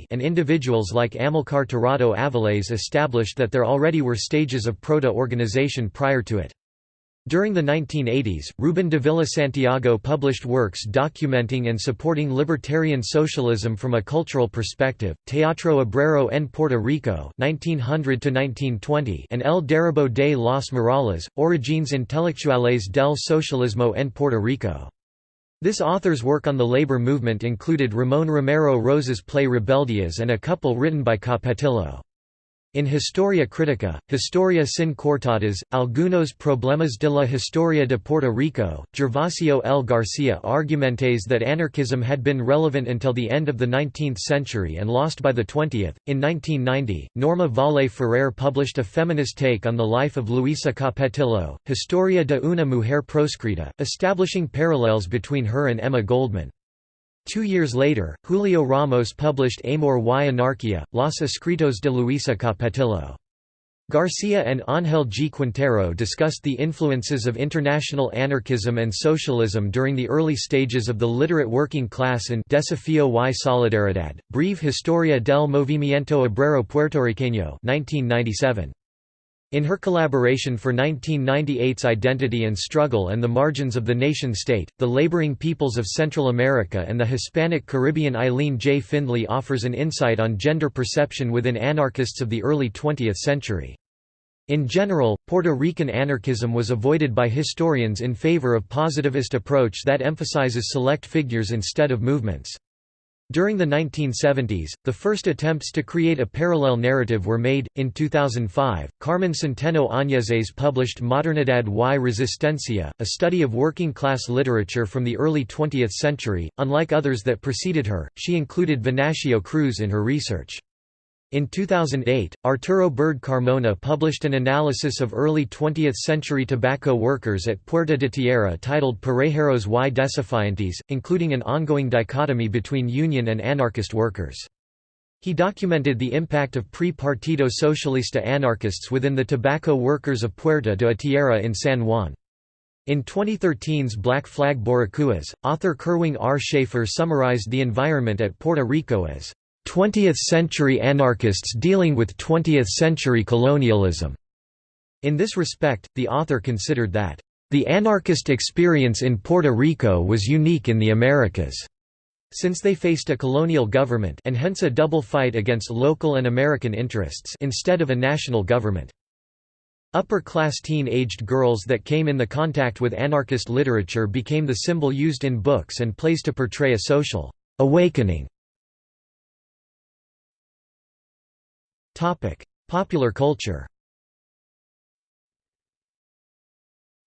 and individuals like Amilcar Tirado Avilés established that there already were stages of proto-organization prior to it. During the 1980s, Rubén Dávila Santiago published works documenting and supporting libertarian socialism from a cultural perspective, Teatro Obrero en Puerto Rico 1900 and El Derribo de los Morales, Origines Intelectuales del Socialismo en Puerto Rico. This author's work on the labor movement included Ramón Romero Rosa's play Rebeldias and a couple written by Capetillo. In Historia Critica, Historia sin coartadas, algunos problemas de la historia de Puerto Rico, Gervasio L. Garcia argumentes that anarchism had been relevant until the end of the 19th century and lost by the 20th. In 1990, Norma Valle Ferrer published a feminist take on the life of Luisa Capetillo, Historia de una mujer proscrita, establishing parallels between her and Emma Goldman. Two years later, Julio Ramos published Amor y Anarquía, Los Escritos de Luisa Capetillo. Garcia and Ángel G. Quintero discussed the influences of international anarchism and socialism during the early stages of the literate working class in Desafío y Solidaridad, Breve Historia del Movimiento Obrero Puertorriqueño 1997. In her collaboration for 1998's Identity and Struggle and the Margins of the Nation-State, The Laboring Peoples of Central America and the Hispanic Caribbean Eileen J. Findlay offers an insight on gender perception within anarchists of the early 20th century. In general, Puerto Rican anarchism was avoided by historians in favor of positivist approach that emphasizes select figures instead of movements. During the 1970s, the first attempts to create a parallel narrative were made. In 2005, Carmen Centeno Añeses published Modernidad y Resistencia, a study of working class literature from the early 20th century. Unlike others that preceded her, she included Venancio Cruz in her research. In 2008, Arturo Bird Carmona published an analysis of early 20th-century tobacco workers at Puerta de Tierra titled Parejeros y Desafiantes, including an ongoing dichotomy between union and anarchist workers. He documented the impact of pre-Partido Socialista anarchists within the tobacco workers of Puerta de Tierra in San Juan. In 2013's Black Flag Boricuas, author Kirwin R. Shaffer summarized the environment at Puerto Rico as 20th-century anarchists dealing with 20th-century colonialism. In this respect, the author considered that, "...the anarchist experience in Puerto Rico was unique in the Americas." Since they faced a colonial government and hence a double fight against local and American interests instead of a national government. Upper-class teen-aged girls that came in the contact with anarchist literature became the symbol used in books and plays to portray a social awakening Popular culture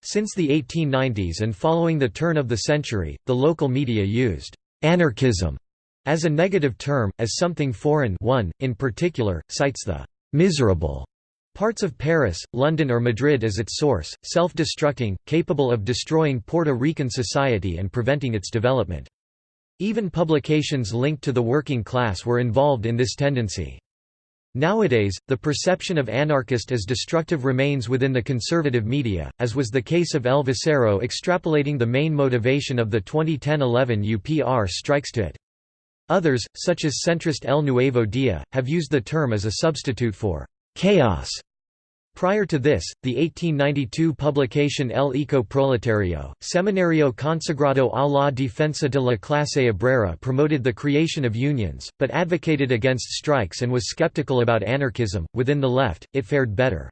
Since the 1890s and following the turn of the century, the local media used «anarchism» as a negative term, as something foreign one, in particular, cites the «miserable» parts of Paris, London or Madrid as its source, self-destructing, capable of destroying Puerto Rican society and preventing its development. Even publications linked to the working class were involved in this tendency. Nowadays, the perception of anarchist as destructive remains within the conservative media, as was the case of El Vocero extrapolating the main motivation of the 2010–11 UPR strikes to it. Others, such as centrist El Nuevo Dia, have used the term as a substitute for «chaos» Prior to this, the 1892 publication El Eco Proletario, Semanario Consagrado a la Defensa de la Clase Obrera promoted the creation of unions, but advocated against strikes and was skeptical about anarchism. Within the left, it fared better.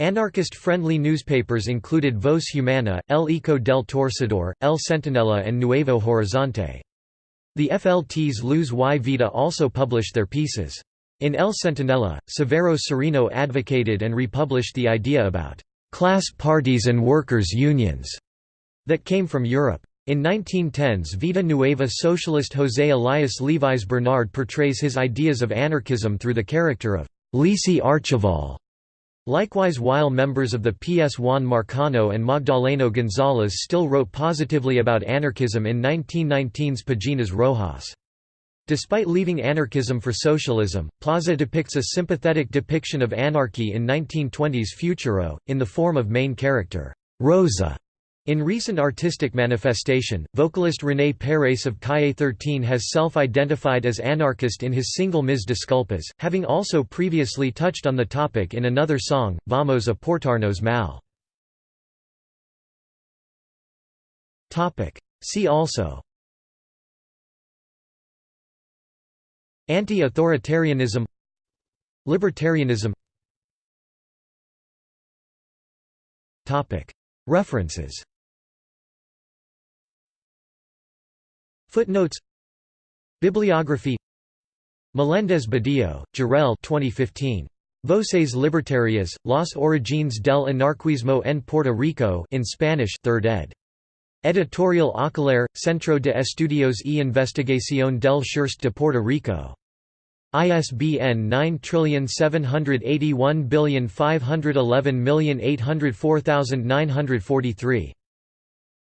Anarchist-friendly newspapers included Voz Humana, El Eco del Torcedor, El Centinela and Nuevo Horizonte. The FLT's Luz y Vida also published their pieces. In El Centinela, Severo Sereno advocated and republished the idea about «class parties and workers' unions» that came from Europe. In 1910's Vida Nueva socialist José Elias Levis Bernard portrays his ideas of anarchism through the character of Lisi Archival. Likewise while members of the PS Juan Marcano and Magdaleno González still wrote positively about anarchism in 1919's Páginas Rojas. Despite leaving anarchism for socialism, Plaza depicts a sympathetic depiction of anarchy in 1920s Futuro, in the form of main character, Rosa. In recent artistic manifestation, vocalist René Pérez of Calle 13 has self-identified as anarchist in his single Mis Disculpas, having also previously touched on the topic in another song, Vamos a portarnos mal. See also Anti-authoritarianism Libertarianism. References. Footnotes. Bibliography. Melendez Badillo, Jorell 2015. Voces Libertarias, Las Origines del Anarquismo en Puerto Rico in Spanish 3rd ed. Editorial Akelarre, Centro de Estudios y Investigación del Sureste de Puerto Rico. ISBN 9781511804943.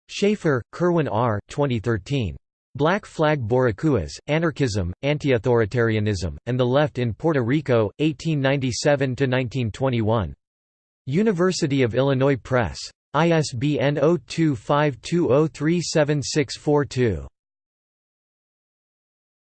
Shaffer, Kirwin R. 2013. Black Flag Boricuas, Anarchism, Anti-Authoritarianism, and the Left in Puerto Rico, 1897–1921. University of Illinois Press. ISBN 0252037642.